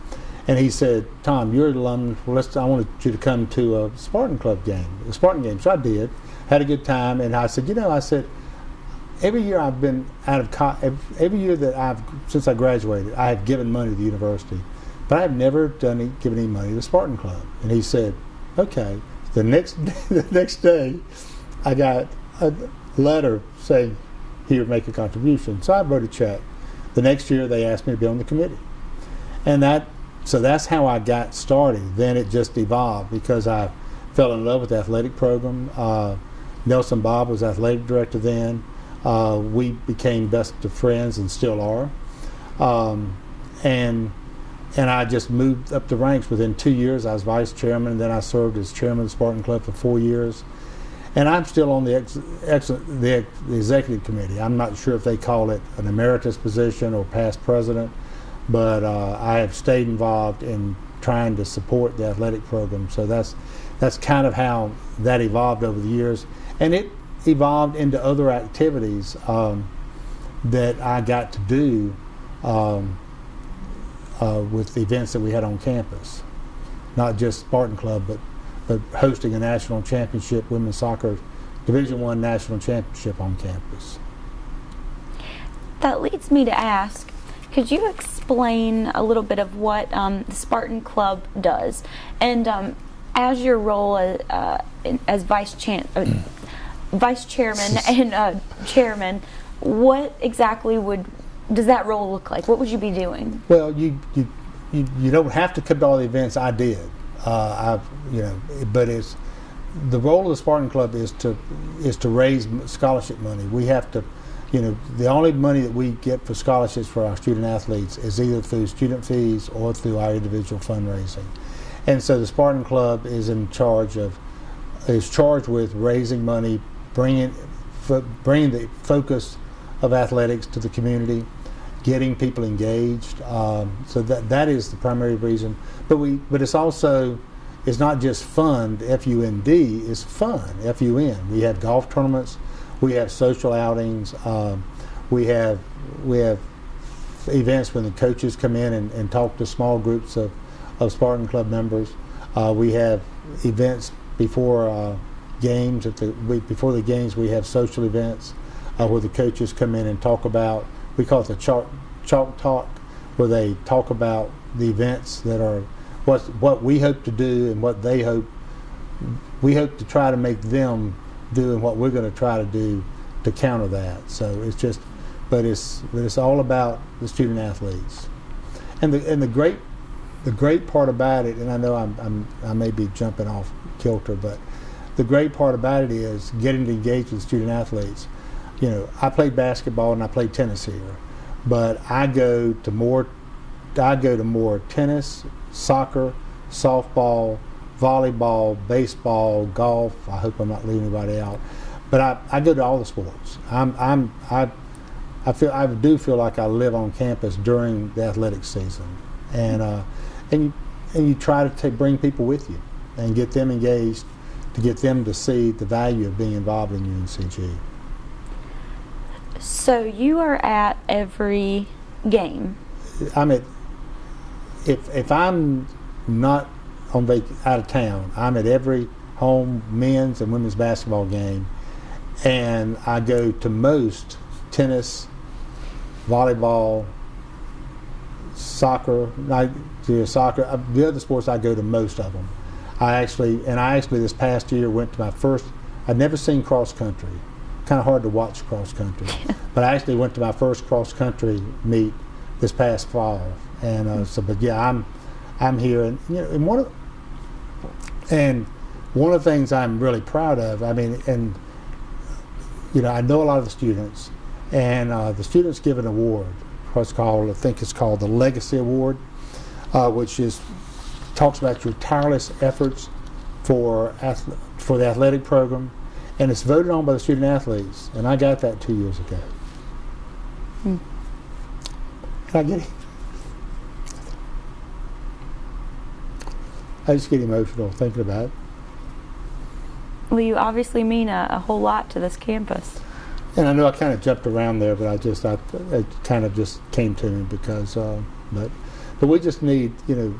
and he said, "Tom, you're an alum. Well, let's. I wanted you to come to a Spartan Club game, a Spartan game." So I did, had a good time, and I said, "You know," I said, "Every year I've been out of co- every year that I've since I graduated, I have given money to the university, but I've never done any, given any money to the Spartan Club." And he said, "Okay." The next the next day, I got a letter saying he would make a contribution. So I wrote a check. The next year, they asked me to be on the committee, and that so that's how I got started. Then it just evolved because I fell in love with the athletic program. Uh, Nelson Bobb was athletic director then. Uh, we became best of friends and still are. Um, and and I just moved up the ranks. Within two years, I was vice chairman. And then I served as chairman of the Spartan Club for four years. And I'm still on the, ex, ex, the, the executive committee. I'm not sure if they call it an emeritus position or past president, but uh, I have stayed involved in trying to support the athletic program. So that's that's kind of how that evolved over the years, and it evolved into other activities um, that I got to do um, uh, with the events that we had on campus, not just Spartan Club, but but hosting a national championship women's soccer Division One national championship on campus. That leads me to ask could you explain a little bit of what um, the Spartan Club does? And um, as your role as, uh, as vice, chan- uh, vice chairman and uh, chairman, what exactly would does that role look like? What would you be doing? Well, you you you, you don't have to come to all the events. I did. Uh, I've you know, but it's the role of the Spartan Club is to is to raise scholarship money. We have to, you know, the only money that we get for scholarships for our student athletes is either through student fees or through our individual fundraising. And so the Spartan Club is in charge of, is charged with raising money, bringing, bringing the focus of athletics to the community, getting people engaged. Um, so that that is the primary reason. But we, but it's also, it's not just fun. F U N D is fun. F U N. We have golf tournaments, we have social outings, um, we have we have events when the coaches come in and, and talk to small groups of, of Spartan Club members. Uh, we have events before uh, games. At the before the games, we have social events uh, where the coaches come in and talk about. We call it the chalk, chalk talk, where they talk about the events that are what what we hope to do and what they hope. We hope to try to make them do and what we're going to try to do to counter that. So it's just, but it's but it's all about the student athletes, and the and the great the great part about it, and I know I'm, I'm I may be jumping off kilter, but the great part about it is getting to engage with student athletes. You know, I played basketball and I played tennis here, but I go to more I go to more tennis, soccer, softball, volleyball, baseball, golf. I hope I'm not leaving anybody out, but I, I go to all the sports. I'm I'm I I feel I do feel like I live on campus during the athletic season, and uh, and you and you try to take, bring people with you and get them engaged to get them to see the value of being involved in UNCG. So you are at every game. I'm at if if I'm not on vac- out of town, I'm at every home men's and women's basketball game, and I go to most tennis, volleyball, soccer. I do soccer. uh, The other sports I go to most of them. I actually and I actually this past year went to my first. I'd never seen cross country. Kind of hard to watch cross country, but I actually went to my first cross country meet this past fall, and uh, so. But yeah, I'm I'm here, and you know, and one of and one of the things I'm really proud of. I mean, and you know, I know a lot of the students, and uh, the students give an award. What's called, I think it's called the Legacy Award, uh, which is talks about your tireless efforts for ath- for the athletic program, and it's voted on by the student athletes. And I got that two years ago. Hmm. Can I get it? I just get emotional thinking about it. Well, you obviously mean a, a whole lot to this campus. And I know I kind of jumped around there, but I just, I, it kind of just came to me because, uh, but, but we just need, you know,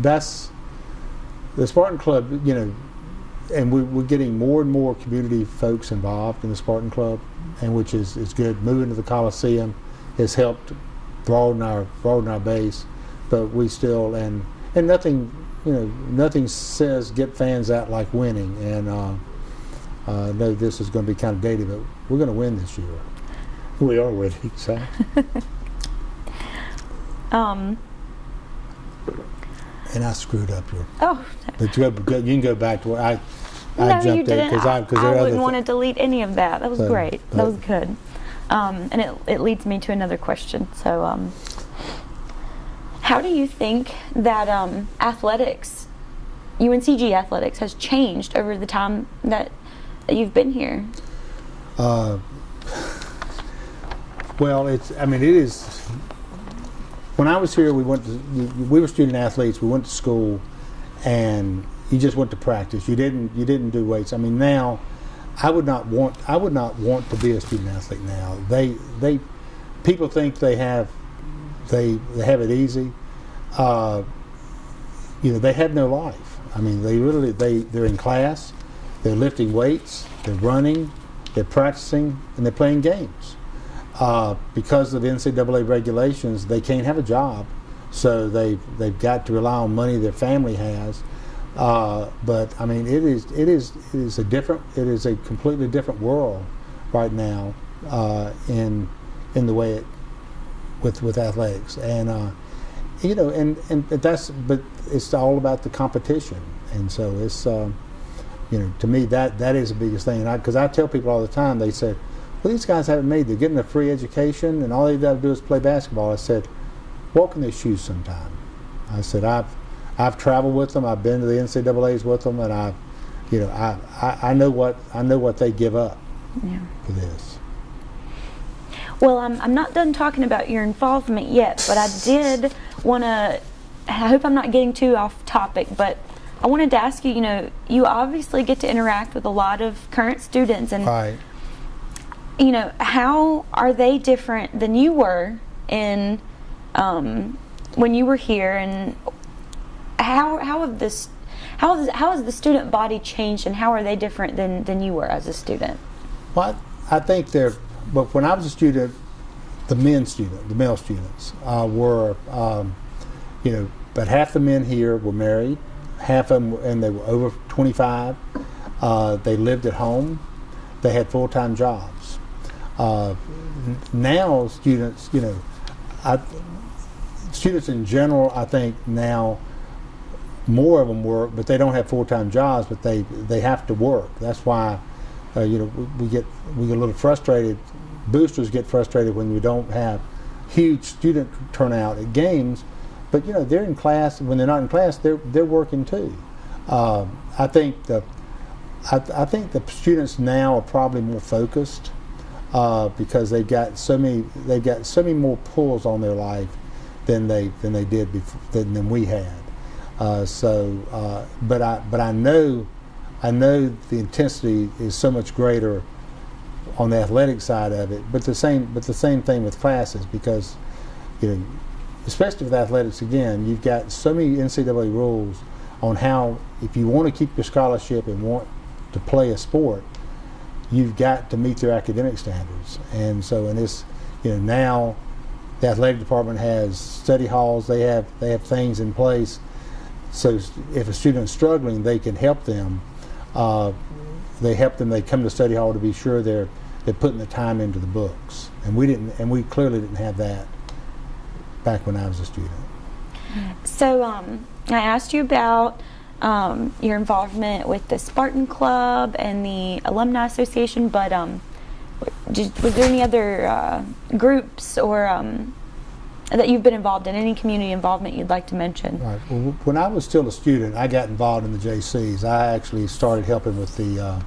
that's the Spartan Club, you know, and we, we're getting more and more community folks involved in the Spartan Club, and which is, is good. Moving to the Coliseum has helped broaden our broaden our base, but we still and and nothing, you know, nothing says get fans out like winning. And uh, uh, I know this is going to be kind of dated, but we're going to win this year. We are winning, so. Um, and I screwed up here. oh, But you, go, you can go back to where I, I no, you didn't. I I there are other wouldn't want to delete any of that. That was So, great. That was good. Um, and it, it leads me to another question. So, um, how do you think that um, athletics, UNCG athletics, has changed over the time that, that you've been here? Uh, well, it's. I mean, it is. When I was here, we went to. We were student athletes. We went to school, and you just went to practice. You didn't. You didn't do weights. I mean, now, I would not want. I would not want to be a student athlete now. They. They. People think they have. They. They have it easy. Uh, you know, they have no life. I mean, they really. They. They're in class. They're lifting weights. They're running. They're practicing, and they're playing games uh, because of the NCAA regulations, they can't have a job, so they they've got to rely on money their family has. Uh, but I mean, it is it is it is a different it is a completely different world right now uh, in in the way it with with athletics. And uh, you know and and that's but it's all about the competition. And so it's um, you know to me that that is the biggest thing. Because I, tell people all the time they said well these guys haven't made they're getting a free education and all they've got to do is play basketball. I said walk in their shoes sometime. I said I've I've traveled with them. I've been to the NCAA's with them, and I, you know, I, I, I know what I know what they give up Yeah. for this. Well, I'm, I'm not done talking about your involvement yet, but I did want to. I hope I'm not getting too off topic, but I wanted to ask you. You know, you obviously get to interact with a lot of current students, and Right. you know, how are they different than you were in um, when you were here, and how how have this how has how has the student body changed, and how are they different than than you were as a student? Well, I, I think they're. But when I was a student, the men student, the male students, uh, were, um, you know, but half the men here were married, half of them, and they were over 25. Uh, they lived at home. They had full-time jobs. Uh, now, students, you know, I, students in general, I think now more of them work, but they don't have full-time jobs, but they they have to work. That's why, uh, you know, we, get we get a little frustrated. Boosters get frustrated when we don't have huge student turnout at games, but you know they're in class. When they're not in class, they're they're working too. Um, I think the I, I think the students now are probably more focused uh, because they've got so many they've got so many more pulls on their life than they than they did before than, than we had. Uh, so, uh, but I but I know I know the intensity is so much greater on the athletic side of it. But the same but the same thing with classes because you know especially with athletics again you've got so many NCAA rules on how if you want to keep your scholarship and want to play a sport you've got to meet their academic standards and so in this you know now the athletic department has study halls they have they have things in place so if a student is struggling they can help them. Uh, they help them they come to study hall to be sure they're they're putting the time into the books. And we didn't and we clearly didn't have that back when I was a student. So, um, I asked you about um, your involvement with the Spartan Club and the Alumni Association, but um, did, was there any other uh, groups or um, that you've been involved in? Any community involvement you'd like to mention? Right. Well, when I was still a student, I got involved in the Jaycees. I actually started helping with the uh,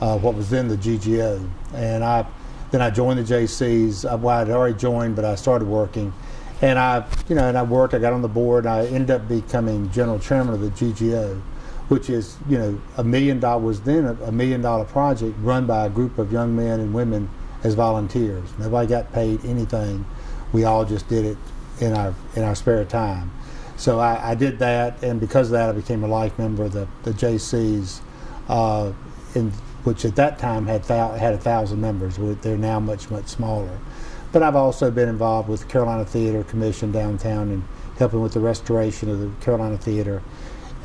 uh, what was then the GGO, and I then I joined the Jaycees. I, well, I'd already joined, but I started working, and I you know and I worked. I got on the board. And I ended up becoming general chairman of the GGO, which is you know a million dollar was then a, a million dollar project run by a group of young men and women as volunteers. Nobody got paid anything. We all just did it in our in our spare time. So I, I did that, and because of that, I became a life member of the, the Jaycees, uh, in, which at that time had had a thousand members. They're now much much smaller. But I've also been involved with the Carolina Theater Commission downtown and helping with the restoration of the Carolina Theater,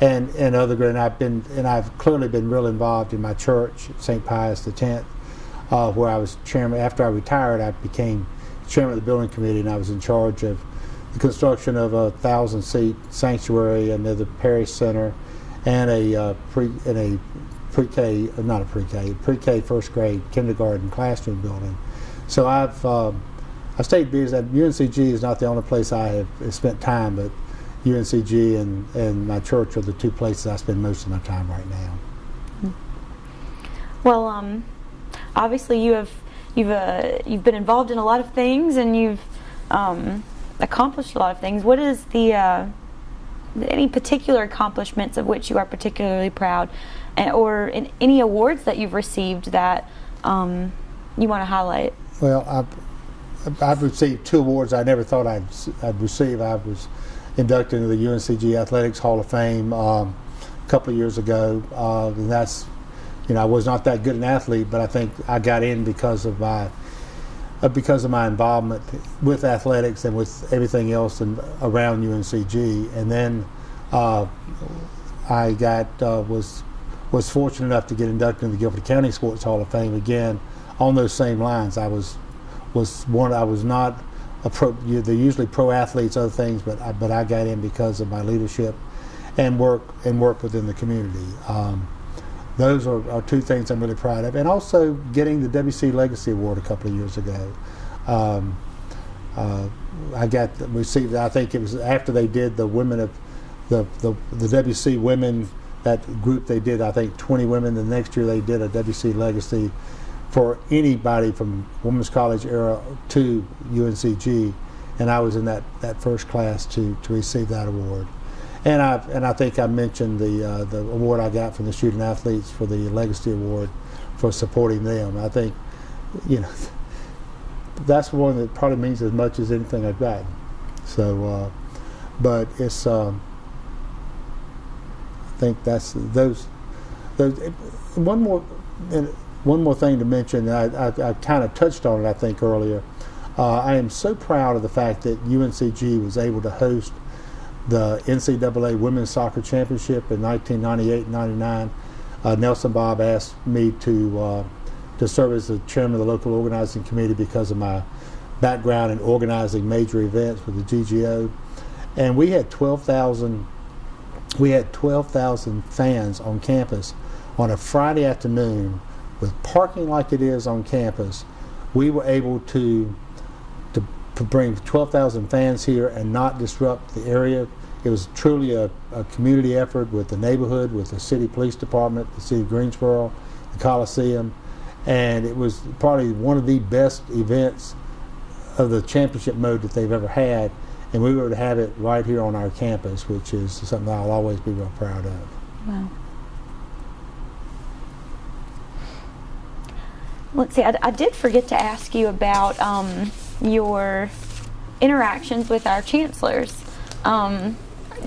and and other. And I've been and I've clearly been real involved in my church, St. Pius X, uh, where I was chairman. After I retired, I became chairman of the building committee, and I was in charge of the construction of a thousand seat sanctuary and the parish center, and a uh, pre and a pre-K, not a pre-K, pre-K first grade kindergarten classroom building. So I've um, I've stayed busy. UNCG is not the only place I have spent time, but UNCG and, and my church are the two places I spend most of my time right now. Well, um, obviously you have you've uh, you've been involved in a lot of things and you've um, accomplished a lot of things. What is the uh, any particular accomplishments of which you are particularly proud, and, or in any awards that you've received that um, you want to highlight? Well, I've, I've received two awards I never thought I'd, I'd receive. I was inducted into the UNCG Athletics Hall of Fame um, a couple of years ago, uh, and that's, you know, I was not that good an athlete, but I think I got in because of my uh, because of my involvement with athletics and with everything else and around UNCG. And then uh, I got uh, was was fortunate enough to get inducted into the Guilford County Sports Hall of Fame again on those same lines. I was was one. I was not a pro. They're usually pro athletes, other things, but I, but I got in because of my leadership and work and work within the community. Um, those are, are two things I'm really proud of, and also getting the WC Legacy Award a couple of years ago. Um, uh, I got received. I think it was after they did the Women of the, the the WC women that group they did I think 20 women. The next year they did a WC legacy for anybody from Women's College era to UNCG, and I was in that, that first class to, to receive that award. And I and I think I mentioned the uh, the award I got from the student athletes for the Legacy Award for supporting them. I think, you know, that's one that probably means as much as anything I've gotten. So, uh, but it's. Um, I think that's those. Those one more one more thing to mention, I, I, I kind of touched on it, I think, earlier. Uh, I am so proud of the fact that UNCG was able to host the NCAA Women's Soccer Championship in 1998-99. Uh, Nelson Bobb asked me to uh, to serve as the chairman of the local organizing committee because of my background in organizing major events with the GGO, and we had 12,000 we had 12,000 fans on campus on a Friday afternoon with parking like it is on campus, we were able to bring 12,000 fans here and not disrupt the area. It was truly a, a, community effort with the neighborhood, with the city police department, the city of Greensboro, the Coliseum, and it was probably one of the best events of the championship mode that they've ever had. And we were to have it right here on our campus, which is something I'll always be real proud of. Wow. Let's see, I, I, did forget to ask you about um, your interactions with our chancellors. Um,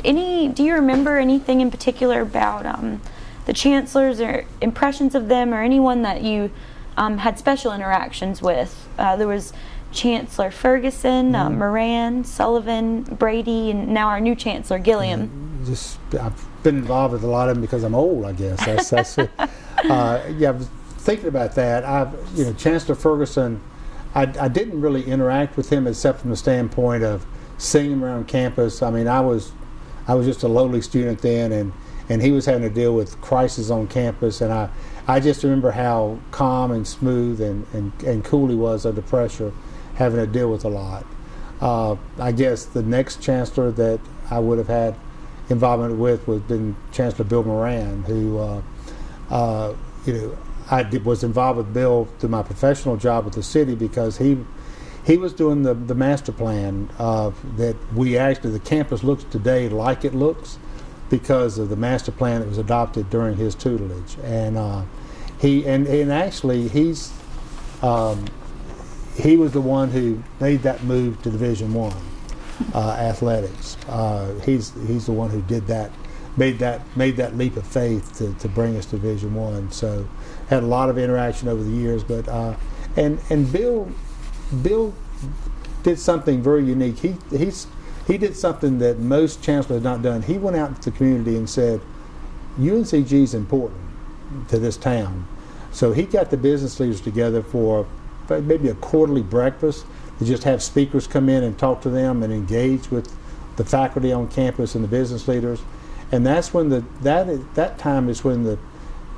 any, do you remember anything in particular about um, the chancellors or impressions of them or anyone that you um, had special interactions with? Uh, there was Chancellor Ferguson, uh, mm. uh, Moran, Sullivan, Brady, and now our new Chancellor Gilliam. Mm, just, I've been involved with a lot of them because I'm old, I guess. That's, that's. Uh, yeah, thinking about that, I've you know, Chancellor Ferguson, I, I, didn't really interact with him except from the standpoint of seeing him around campus. I mean, I was, I was just a lowly student then, and and he was having to deal with crisis on campus, and I, I just remember how calm and smooth and, and, and cool he was under pressure, having to deal with a lot. Uh, I guess the next chancellor that I would have had involvement with was been Chancellor Bill Moran, who, uh, uh, you know, I did, was involved with Bill through my professional job with the city because he he was doing the, the master plan uh, that we actually the campus looks today like it looks because of the master plan that was adopted during his tutelage. And uh, he and, and actually he's um, he was the one who made that move to division one uh, athletics. Uh, he's he's the one who did that made that made that leap of faith to, to bring us to division one. So had a lot of interaction over the years. But uh, and and Bill Bill did something very unique. He he's he did something that most chancellors have not done. He went out to the community and said, UNCG is important to this town. So he got the business leaders together for maybe a quarterly breakfast to just have speakers come in and talk to them and engage with the faculty on campus and the business leaders. And that's when the that that time is when the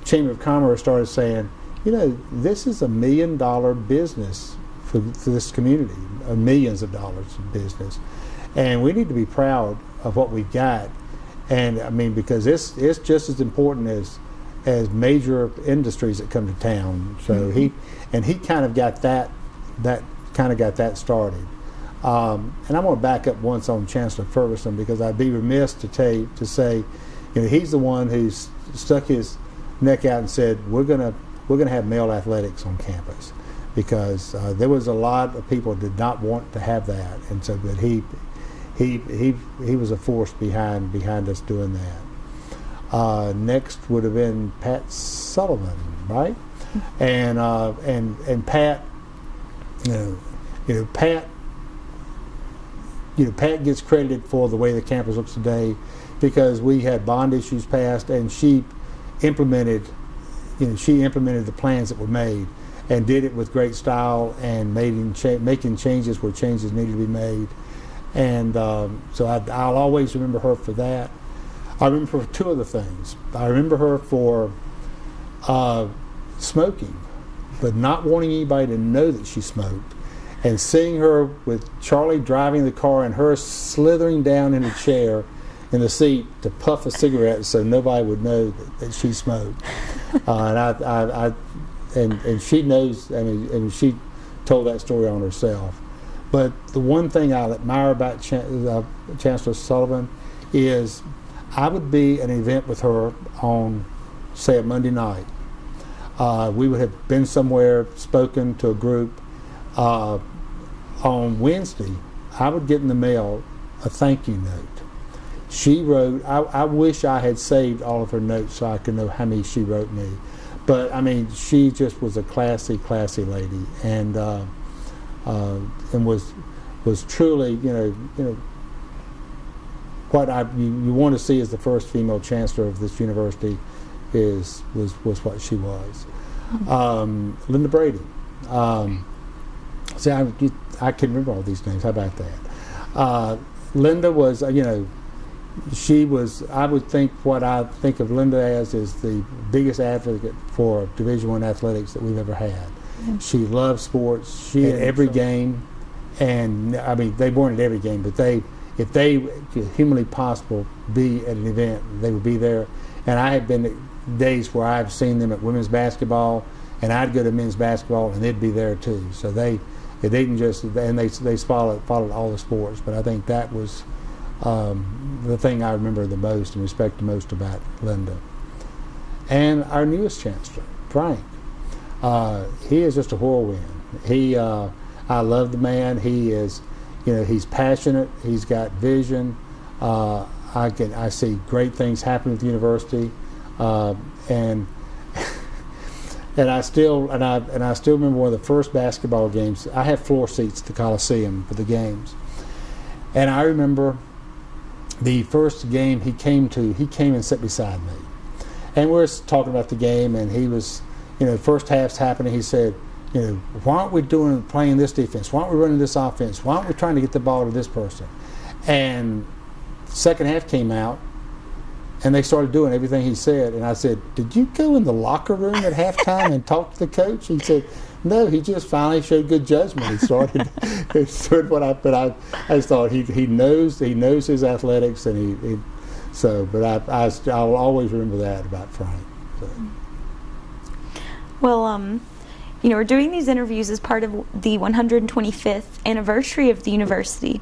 Chamber of Commerce started saying, you know, this is a million dollar business for, for this community, uh, millions of dollars of business. And we need to be proud of what we've got. And I mean, because it's, it's just as important as, as major industries that come to town. So mm -hmm. he, and he kind of got that, that kind of got that started. Um, and I'm going to back up once on Chancellor Ferguson because I'd be remiss to, tell, to say, you know, he's the one who's stuck his neck out and said, "We're gonna we're gonna have male athletics on campus," because uh, there was a lot of people did not want to have that, and so but he he he he was a force behind behind us doing that. Uh, next would have been Pat Sullivan, right? And uh, and and Pat, you know, you know Pat. You know, Pat gets credited for the way the campus looks today because we had bond issues passed and she implemented, you know, she implemented the plans that were made and did it with great style and making cha making changes where changes needed to be made. And um, so I, will always remember her for that. I remember two other things. I remember her for uh, smoking, but not wanting anybody to know that she smoked. And seeing her with Charlie driving the car and her slithering down in a chair in the seat to puff a cigarette so nobody would know that, that she smoked. uh, and I, I, I, and and she knows. I mean, and she told that story on herself. But the one thing I admire about Chan- uh, Chancellor Sullivan is I would be at an event with her on, say, a Monday night. Uh, we would have been somewhere, spoken to a group. Uh, on Wednesday, I would get in the mail a thank you note. She wrote, I, I wish I had saved all of her notes so I could know how many she wrote me. But I mean, she just was a classy, classy lady, and uh, uh, and was was truly, you know, you know, what I you, you want to see as the first female chancellor of this university is was was what she was. Um, Linda Brady. Um, see, I, I can remember all these names. How about that? Uh, Linda was, uh, you know, she was. I would think what I think of Linda as is the biggest advocate for Division One athletics that we've ever had. Mm-hmm. She loved sports. She at every game, and I mean they weren't at every game, but they, if they could humanly possible be at an event, they would be there. And I have been days where I've seen them at women's basketball, and I'd go to men's basketball, and they'd be there too. So they, they didn't just, and they they followed followed all the sports. But I think that was um, the thing I remember the most and respect the most about Linda. And our newest chancellor, Frank. Uh, he is just a whirlwind. He, uh, I love the man. He is, you know, he's passionate. He's got vision. Uh, I can, I see great things happen at the university, uh, and and I still, and I, and I still remember one of the first basketball games. I had floor seats at the Coliseum for the games, and I remember the first game he came to. He came and sat beside me, and we were talking about the game, and he was you know, first half's happening. He said, you know, why aren't we doing playing this defense? Why aren't we running this offense? Why aren't we trying to get the ball to this person? And second half came out, and they started doing everything he said. And I said, did you go in the locker room at halftime and talk to the coach? He said, no, he just finally showed good judgment. He started, he started what I, but I, I just thought he, he knows he knows his athletics, and he, he so. But I, I I'll always remember that about Frank. So. Well, um, you know, we're doing these interviews as part of the 125th anniversary of the university,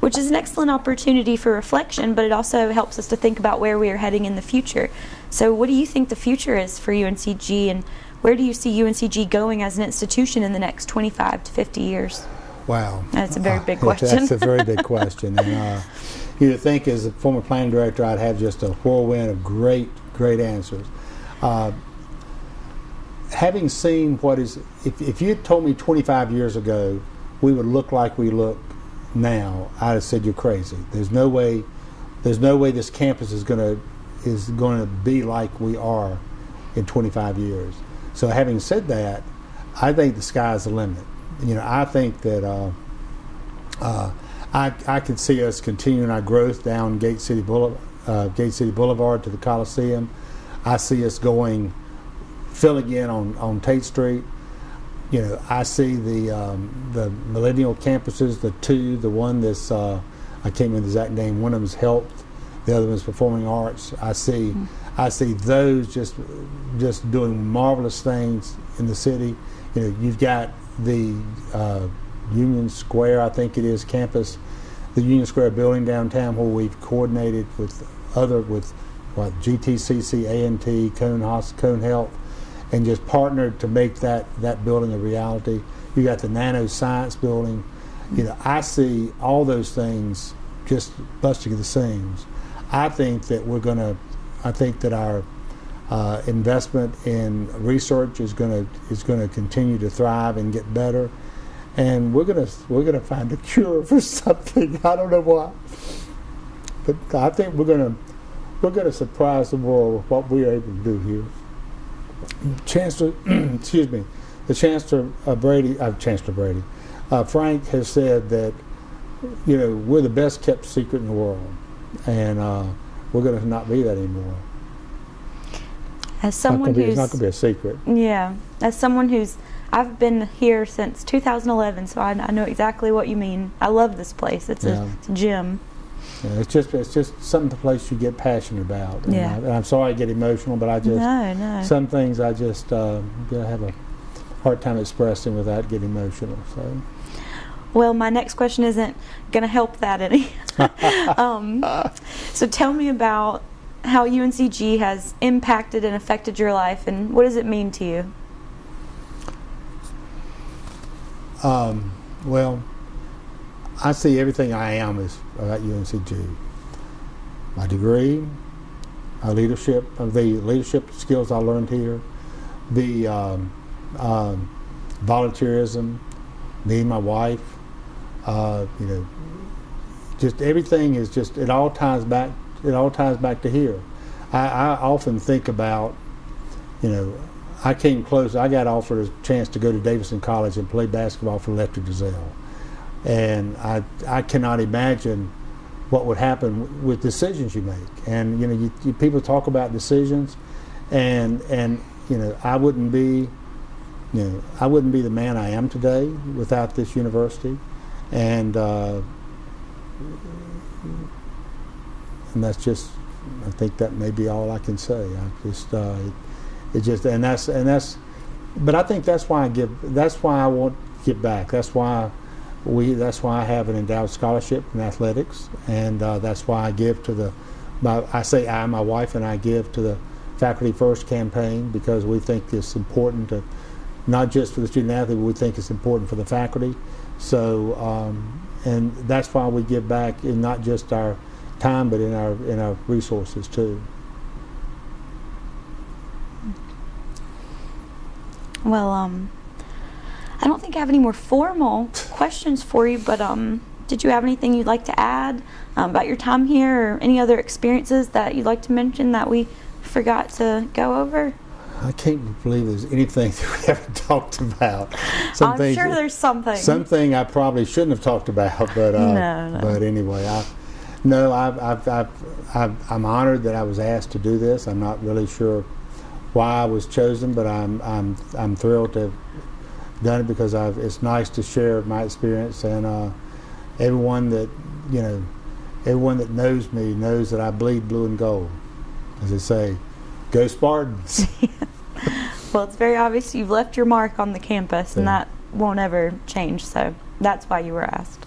which is an excellent opportunity for reflection, but it also helps us to think about where we are heading in the future. So, what do you think the future is for UNCG, and where do you see UNCG going as an institution in the next 25 to 50 years? Wow. That's a very big question. That's a very big question. And uh, you'd think as a former planning director, I'd have just a whirlwind of great, great answers. Uh, having seen what is, if, if you had told me 25 years ago we would look like we look now, I'd have said you're crazy. There's no way, there's no way this campus is going to is going to be like we are in 25 years. So having said that, I think the sky's the limit. You know, I think that uh, uh, I, I could see us continuing our growth down Gate City Boulevard, uh, Gate City Boulevard to the Coliseum. I see us going, filling in on, on Tate Street. You know, I see the um, the millennial campuses, the two, the one that's uh, I can't remember the exact name. One of them's health, the other one's performing arts. I see, I see those just just doing marvelous things in the city. You know, you've got the uh, Union Square, I think it is, campus, the Union Square building downtown, where we've coordinated with other with what GTCC, A&T, Cone Hos, Cone Health, and just partnered to make that that building a reality. You got the Nano Science building. You know, I see all those things just busting the seams. I think that we're going to. I think that our uh, investment in research is going to is going to continue to thrive and get better, and we're going to we're going to find a cure for something. I don't know what, but I think we're going to we're going to surprise the world with what we're able to do here. Chancellor, excuse me, the Chancellor uh, Brady, uh, Chancellor Brady, uh, Frank has said that you know we're the best kept secret in the world, and uh, we're going to not be that anymore. As It's not someone be- who's it's not going to be a secret. Yeah, as someone who's I've been here since 2011, so I, I know exactly what you mean. I love this place. It's, Yeah. a, it's a gym. Know, it's just it's just something the place you get passionate about. And Yeah. I, and I'm sorry I get emotional, but I just No, no. some things I just uh, have a hard time expressing without getting emotional. So Well, my next question isn't going to help that any. um, so tell me about how UNCG has impacted and affected your life, and what does it mean to you? um, well, I see everything I am is about UNCG. My degree, my leadership, uh, the leadership skills I learned here, the um, um, volunteerism, me and my wife, uh, you know, just everything is just it all ties back. It all ties back to here. I, I often think about, you know, I came close. I got offered a chance to go to Davidson College and play basketball for Lefty Driesell, and I I cannot imagine what would happen with decisions you make. And you know, you, you, people talk about decisions, and and you know, I wouldn't be, you know, I wouldn't be the man I am today without this university, and uh, and that's just, I think that may be all I can say. I just, uh, it, it just, and that's and that's, but I think that's why I give. That's why I want to get back. That's why we that's why I have an endowed scholarship in athletics, and uh, that's why I give to the. My, I say I, my wife and I give to the Faculty First campaign because we think it's important to, not just for the student athlete, but we think it's important for the faculty. So, um, and that's why we give back in not just our time, but in our in our resources too. Well, um, I don't think I have any more formal questions for you, but um, did you have anything you'd like to add um, about your time here or any other experiences that you'd like to mention that we forgot to go over? I can't believe there's anything that we haven't talked about. Some I'm things- sure there's something. something I probably shouldn't have talked about, but uh, No, no. but anyway, I no, I've, I've, I've, I've, I'm honored that I was asked to do this. I'm not really sure why I was chosen, but I'm I'm I'm thrilled to have done it because I've, it's nice to share my experience and uh, everyone that you know, everyone that knows me knows that I bleed blue and gold, as they say. Go Spartans! Well, it's very obvious you've left your mark on the campus, and that won't ever change. So that's why you were asked.